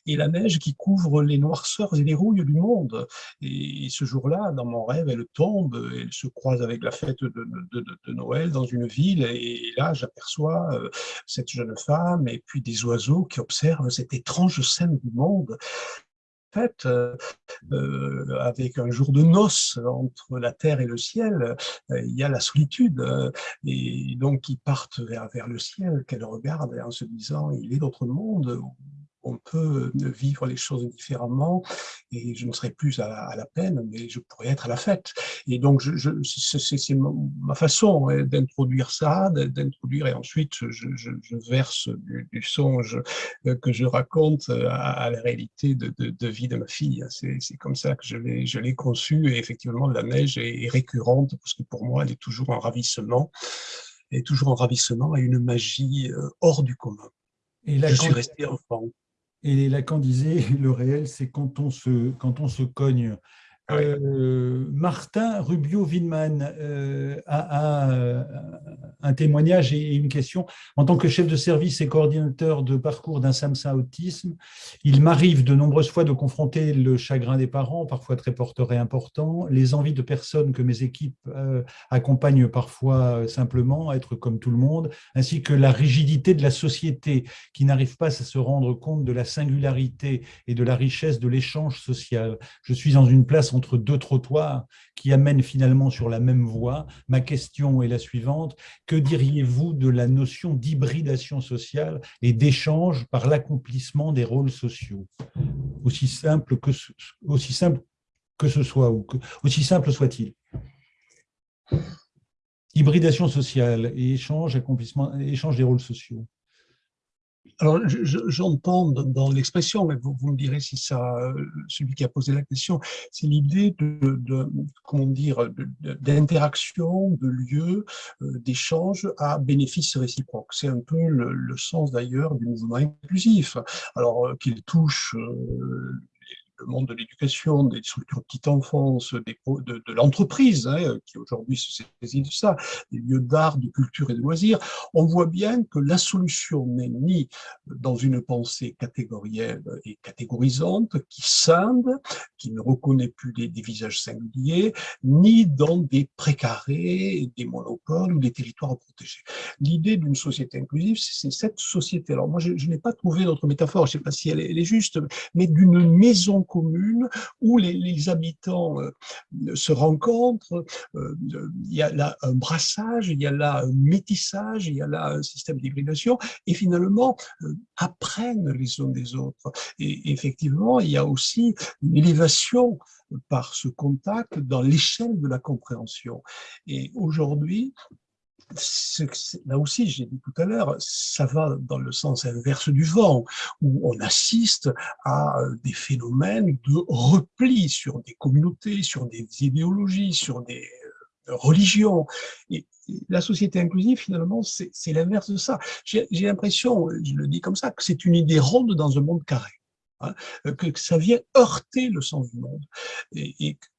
Et la neige qui couvre les noirceurs et les rouilles du monde. Et ce jour-là, dans mon rêve, elle tombe, elle se croise avec la fête de, Noël dans une ville, et là, j'aperçois euh, cette jeune femme et puis des oiseaux qui observent cette étrange scène du monde. fait, euh, euh, avec un jour de noces entre la terre et le ciel, il y a la solitude, et donc ils partent vers, vers le ciel, qu'elle regarde en se disant, il est d'autre monde, on peut vivre les choses différemment et je ne serai plus à la, peine, mais je pourrais être à la fête. Et donc, je, c'est ma façon hein, d'introduire ça, d'introduire, et ensuite je, verse du, songe euh, que je raconte à, la réalité de, vie de ma fille. C'est comme ça que je l'ai conçu et effectivement, la neige est, récurrente parce que pour moi, elle est toujours un ravissement, est toujours un ravissement et une magie euh, hors du commun. Et là, je suis resté enfant. Et Lacan disait, le réel, c'est quand, on se, quand on se cogne. Euh, Martin Rubio-Windman euh, a, un témoignage et une question. En tant que chef de service et coordinateur de parcours d'un SAMSA Autisme, il m'arrive de nombreuses fois de confronter le chagrin des parents, parfois très porteurs et importants, les envies de personnes que mes équipes euh, accompagnent parfois simplement, être comme tout le monde, ainsi que la rigidité de la société qui n'arrive pas à se rendre compte de la singularité et de la richesse de l'échange social. Je suis dans une place entre deux trottoirs qui amènent finalement sur la même voie. Ma question est la suivante. Que diriez-vous de la notion d'hybridation sociale et d'échange par l'accomplissement des rôles sociaux? Aussi simple que ce, soit, ou aussi simple soit-il. Hybridation sociale et échange, accomplissement, échange des rôles sociaux. Alors j'entends dans l'expression, mais vous, me direz si ça, celui qui a posé la question, c'est l'idée de, comment dire, d'interaction, de, lieu, d'échange à bénéfice réciproque. C'est un peu le, le sens d'ailleurs du mouvement inclusif. Alors qu'il touche le monde de l'éducation, des structures de petite enfance, de, l'entreprise, hein, qui aujourd'hui se saisit de ça, des lieux d'art, de culture et de loisirs, on voit bien que la solution n'est ni dans une pensée catégorielle et catégorisante, qui scinde, qui ne reconnaît plus des, visages singuliers, ni dans des précarés, des monopoles ou des territoires protégés. L'idée d'une société inclusive, c'est cette société. Alors moi, je, n'ai pas trouvé d'autre métaphore, je ne sais pas si elle est juste, mais d'une maison commune où les, habitants euh, se rencontrent, euh, il y a là un brassage, il y a là un métissage, il y a là un système d'hybridation, et finalement euh, apprennent les uns des autres. Et effectivement, il y a aussi une élévation par ce contact dans l'échelle de la compréhension. Et aujourd'hui, là aussi, j'ai dit tout à l'heure, ça va dans le sens inverse du vent, où on assiste à euh, des phénomènes de repli sur des communautés, sur des idéologies, sur des euh, religions. Et la société inclusive, finalement, c'est l'inverse de ça. J'ai l'impression, je le dis comme ça, que c'est une idée ronde dans un monde carré. Hein, que, ça vient heurter le sens du monde.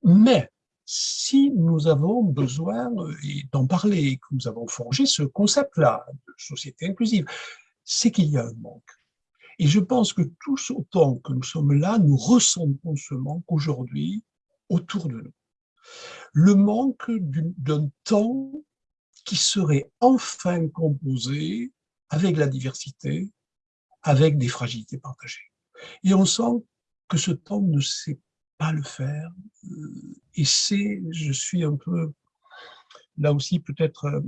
mais si nous avons besoin euh, d'en parler, que nous avons forgé ce concept-là de société inclusive, c'est qu'il y a un manque. Et je pense que tous autant que nous sommes là, nous ressentons ce manque aujourd'hui autour de nous. Le manque d'un temps qui serait enfin composé avec la diversité, avec des fragilités partagées. Et on sent que ce temps ne s'est pas le faire. Euh, et c'est, je suis un peu, là aussi peut-être euh,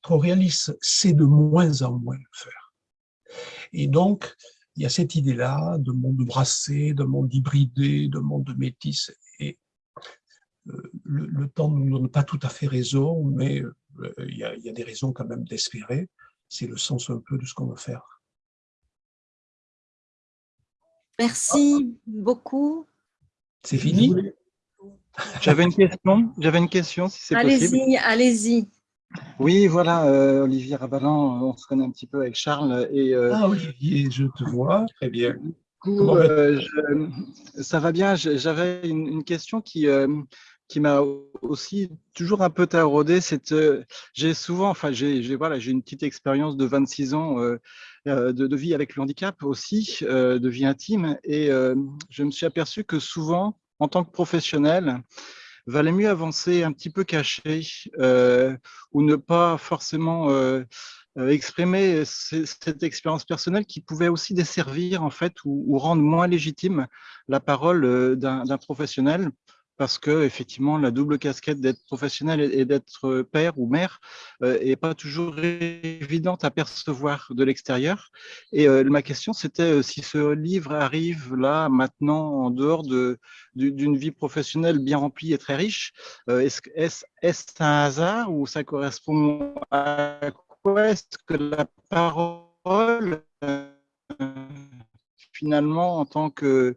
trop réaliste, c'est de moins en moins le faire. Et donc, il y a cette idée-là de monde brassé, de monde hybridé, de monde métis. Et euh, le, temps ne nous donne pas tout à fait raison, mais il y a des raisons quand même d'espérer. C'est le sens un peu de ce qu'on veut faire. Merci beaucoup. C'est fini? J'avais une question, j'avais une question si c'est possible. Allez-y, allez-y. Oui, voilà, euh, Olivier Rabalan, on se connaît un petit peu avec Charles. Et, euh, ah Olivier, je te vois, très bien. Euh, ça va bien, j'avais une, question qui, qui m'a aussi toujours un peu taraudé. J'ai souvent, enfin, j'ai voilà, une petite expérience de 26 ans de, de, vie avec le handicap aussi, de vie intime, et je me suis aperçu que souvent, en tant que professionnel, valait mieux avancer un petit peu caché euh, ou ne pas forcément euh, euh, exprimer cette expérience personnelle qui pouvait aussi desservir en fait ou rendre moins légitime la parole d'un professionnel parce que effectivement la double casquette d'être professionnel et d'être père ou mère euh, est pas toujours évidente à percevoir de l'extérieur. Et euh, ma question c'était euh, si ce livre arrive là maintenant en dehors de d'une vie professionnelle bien remplie et très riche, est-ce est est un hasard ou ça correspond à quoi est-ce que la parole finalement en tant que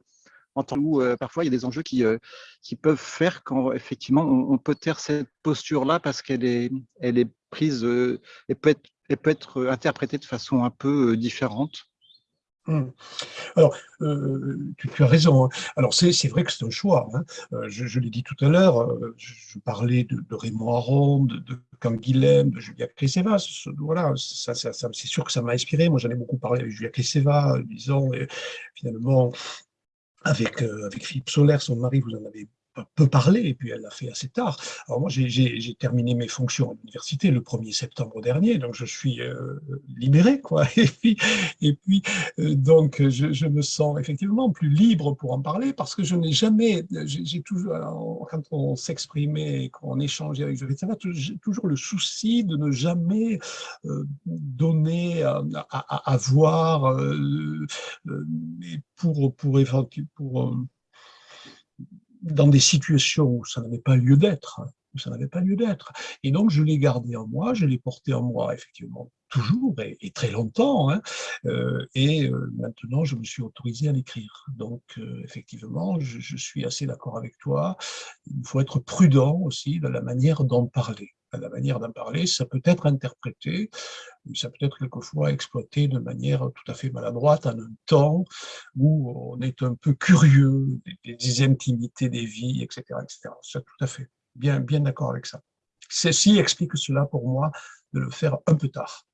en tant où euh, parfois il y a des enjeux qui, euh, qui peuvent faire quand effectivement on, peut taire cette posture-là parce qu'elle est, elle est prise euh, peut être, être interprétée de façon un peu différente. Mmh. Alors, tu, as raison. Hein. Alors, c'est vrai que c'est un choix. Hein. je, l'ai dit tout à l'heure, je, parlais de, Raymond Aron, de, de Canguilhem, de Julia Creseva. Voilà, ça, c'est sûr que ça m'a inspiré. Moi, j'en ai beaucoup parlé avec Julia Creseva, disons, et finalement, avec, euh, avec Philippe Solaire, son mari, vous en avez peu parlé, et puis elle l'a fait assez tard. Alors moi, j'ai terminé mes fonctions à l'université le 1er septembre dernier, donc je suis euh, libéré, quoi. Et puis, euh, donc, je, me sens effectivement plus libre pour en parler, parce que je n'ai jamais, j'ai toujours, quand on s'exprimait, quand on échangeait avec j'ai toujours le souci de ne jamais euh, donner à, à, à voir pour, pour, pour, pour dans des situations où ça n'avait pas lieu d'être, ça n'avait pas lieu d'être. Et donc, je l'ai gardé en moi, je l'ai porté en moi, effectivement, toujours et, très longtemps. Hein. Euh, et euh, maintenant, je me suis autorisé à l'écrire. Donc, euh, effectivement, je, je, suis assez d'accord avec toi. Il faut être prudent aussi dans la manière d'en parler. La manière d'en parler, ça peut être interprété, ça peut être quelquefois exploité de manière tout à fait maladroite en un temps où on est un peu curieux des, intimités des vies, etc. etc. C'est tout à fait bien, bien d'accord avec ça. Ceci explique cela pour moi de le faire un peu tard.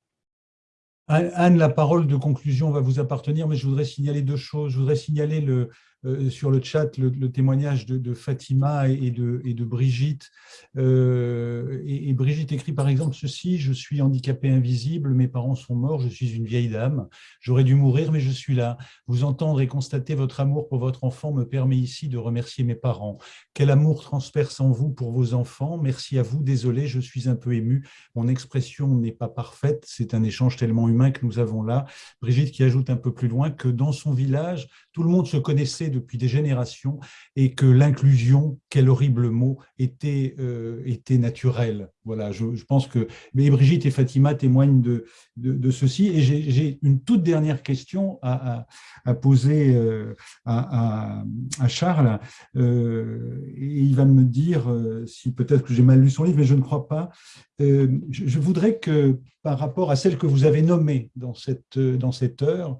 Anne, la parole de conclusion va vous appartenir, mais je voudrais signaler deux choses. Je voudrais signaler le, euh, sur le chat le, témoignage de, Fatima et de, Brigitte. Euh, et, Brigitte écrit par exemple ceci, je suis handicapé invisible, mes parents sont morts, je suis une vieille dame, j'aurais dû mourir, mais je suis là. Vous entendre et constater votre amour pour votre enfant me permet ici de remercier mes parents. Quel amour transperce en vous pour vos enfants Merci à vous, désolé, je suis un peu ému. Mon expression n'est pas parfaite, c'est un échange tellement humain que nous avons là. Brigitte qui ajoute un peu plus loin que dans son village, tout le monde se connaissait depuis des générations et que l'inclusion, quel horrible mot, était, euh, était naturelle. Voilà, je, pense que mais Brigitte et Fatima témoignent de, de, ceci. Et j'ai une toute dernière question à, à, poser euh, à, à, Charles. Euh, et il va me dire si peut-être que j'ai mal lu son livre, mais je ne crois pas. Je, voudrais que, par rapport à celle que vous avez nommée dans cette, dans cette heure,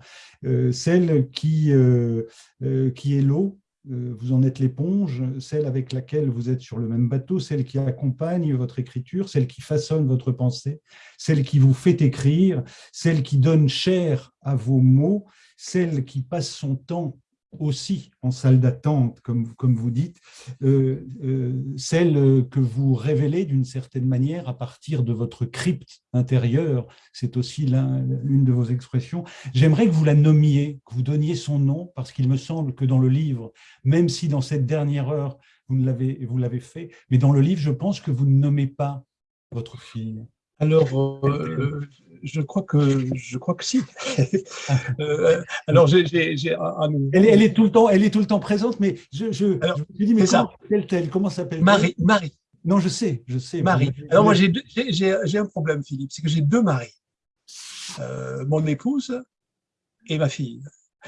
celle qui, qui est l'eau, euh, vous en êtes l'éponge, celle avec laquelle vous êtes sur le même bateau, celle qui accompagne votre écriture, celle qui façonne votre pensée, celle qui vous fait écrire, celle qui donne chair à vos mots, celle qui passe son temps aussi en salle d'attente, comme, vous dites, euh, euh, celle que vous révélez d'une certaine manière à partir de votre crypte intérieure, c'est aussi l'une de vos expressions. J'aimerais que vous la nommiez, que vous donniez son nom, parce qu'il me semble que dans le livre, même si dans cette dernière heure, vous l'avez fait, mais dans le livre, je pense que vous ne nommez pas votre fille. Alors, euh, je crois que je crois que si. Euh, alors, j'ai, elle, elle, est tout le temps, elle est tout le temps présente, mais je, je, me suis dit, mais comment s'appelle-t-elle? Comment s'appelle Marie. Marie. Non, je sais, je sais. Marie. Alors moi, j'ai un problème, Philippe, c'est que j'ai deux maris. Euh, mon épouse et ma fille.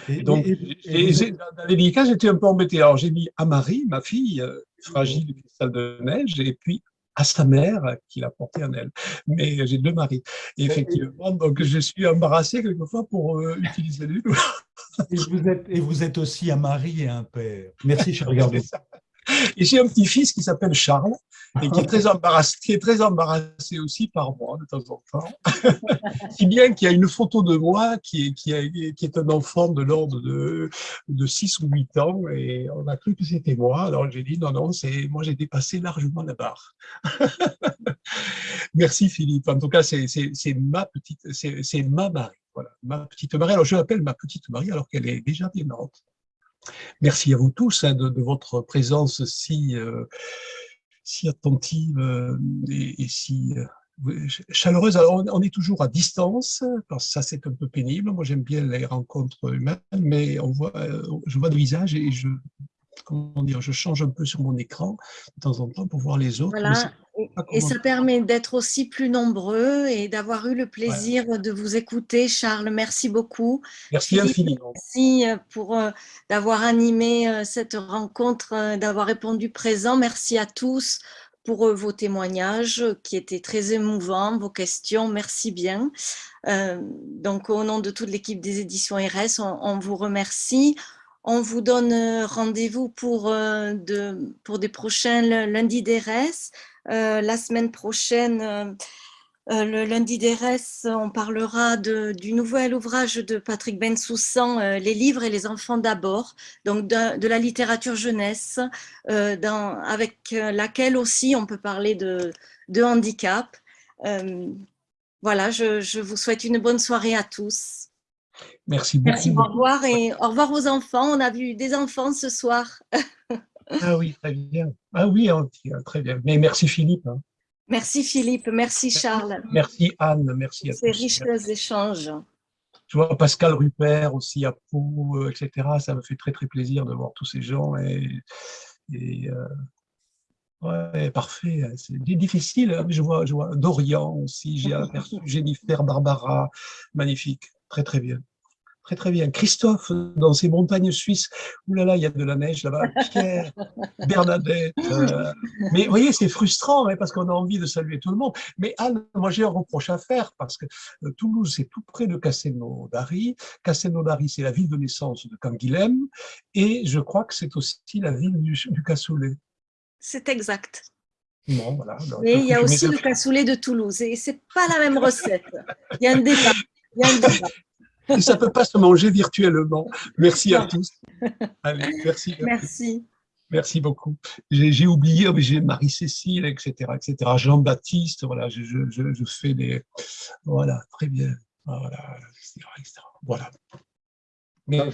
Et, Donc, dans les délicats, j'étais un peu embêté. Alors, j'ai mis à Marie, ma fille, fragile, cristal de neige, et puis à sa mère qui l'a porté en elle. Mais j'ai deux maris. Et effectivement, donc je suis embarrassé quelquefois pour euh, utiliser les deux. Et vous, êtes, et vous êtes aussi un mari et un père. Merci, cher ça. Et j'ai un petit-fils qui s'appelle Charles et qui est très embarrassé, qui est très embarrassé aussi par moi de temps en temps. si bien qu'il y a une photo de moi qui est, qui, est un enfant de l'ordre de, de 6 ou 8 ans et on a cru que c'était moi. Alors j'ai dit non, non, moi j'ai dépassé largement la barre. Merci Philippe. En tout cas, c'est ma petite, c'est ma Marie. Voilà, ma petite Marie. Alors je l'appelle ma petite Marie alors qu'elle est déjà démente. Merci à vous tous hein, de, votre présence si, euh, attentive euh, et, si euh, chaleureuse. Alors, on, est toujours à distance, ça c'est un peu pénible. Moi j'aime bien les rencontres humaines, mais on voit, je vois des visages et je, comment dire, je change un peu sur mon écran de temps en temps pour voir les autres. Voilà. Et ça permet d'être aussi plus nombreux et d'avoir eu le plaisir de vous écouter. Charles, merci beaucoup. Merci infiniment. Merci euh, pour euh, d'avoir animé euh, cette rencontre, d'avoir répondu présent. Merci à tous pour vos témoignages qui étaient très émouvants, vos questions. Merci bien. donc, au nom de toute l'équipe des éditions RS, on vous remercie. On vous donne euh, rendez-vous pour, euh, pour des prochains lundis d'ERS. Euh, la semaine prochaine, le lundi d'ERS, on parlera du nouvel ouvrage de Patrick Bensoussan, Les livres et les enfants d'abord, donc de, la littérature jeunesse, avec laquelle aussi on peut parler de, handicap. voilà, je vous souhaite une bonne soirée à tous. Merci beaucoup. Merci, au revoir et au revoir aux enfants. On a vu des enfants ce soir. ah oui, très bien. Ah oui, hein, très bien. Mais merci Philippe. Hein. Merci Philippe, merci Charles. Merci Anne, merci à Ces riches échanges. Je vois Pascal Rupert aussi à Pau, euh, etc. Ça me fait très très plaisir de voir tous ces gens et, et euh, Ouais, parfait. C'est difficile. Je vois, je vois Dorian aussi, j'ai aperçu Jennifer, Barbara. Magnifique. Très, très bien. Très, très bien. Christophe, dans ces montagnes suisses, oulala, là là, il y a de la neige là-bas. Pierre, Bernadette. euh, mais vous voyez, c'est frustrant hein, parce qu'on a envie de saluer tout le monde. Mais Anne, moi j'ai un reproche à faire parce que euh, Toulouse, c'est tout près de Castelnaudary. Castelnaudary, c'est la ville de naissance de Canguilhem. Et je crois que c'est aussi la ville du, du cassoulet. C'est exact. Bon, voilà. Donc, Mais il y a aussi le cassoulet de Toulouse et c'est pas la même recette. Il y a un débat. Et ça peut pas se manger virtuellement. Merci à tous. Allez, merci. Merci. Merci beaucoup. J'ai oublié, mais j'ai Marie-Cécile, etc., etc. Jean-Baptiste, voilà, je, je, je, je fais des, voilà, très bien, voilà, etc., etc. Voilà. Mais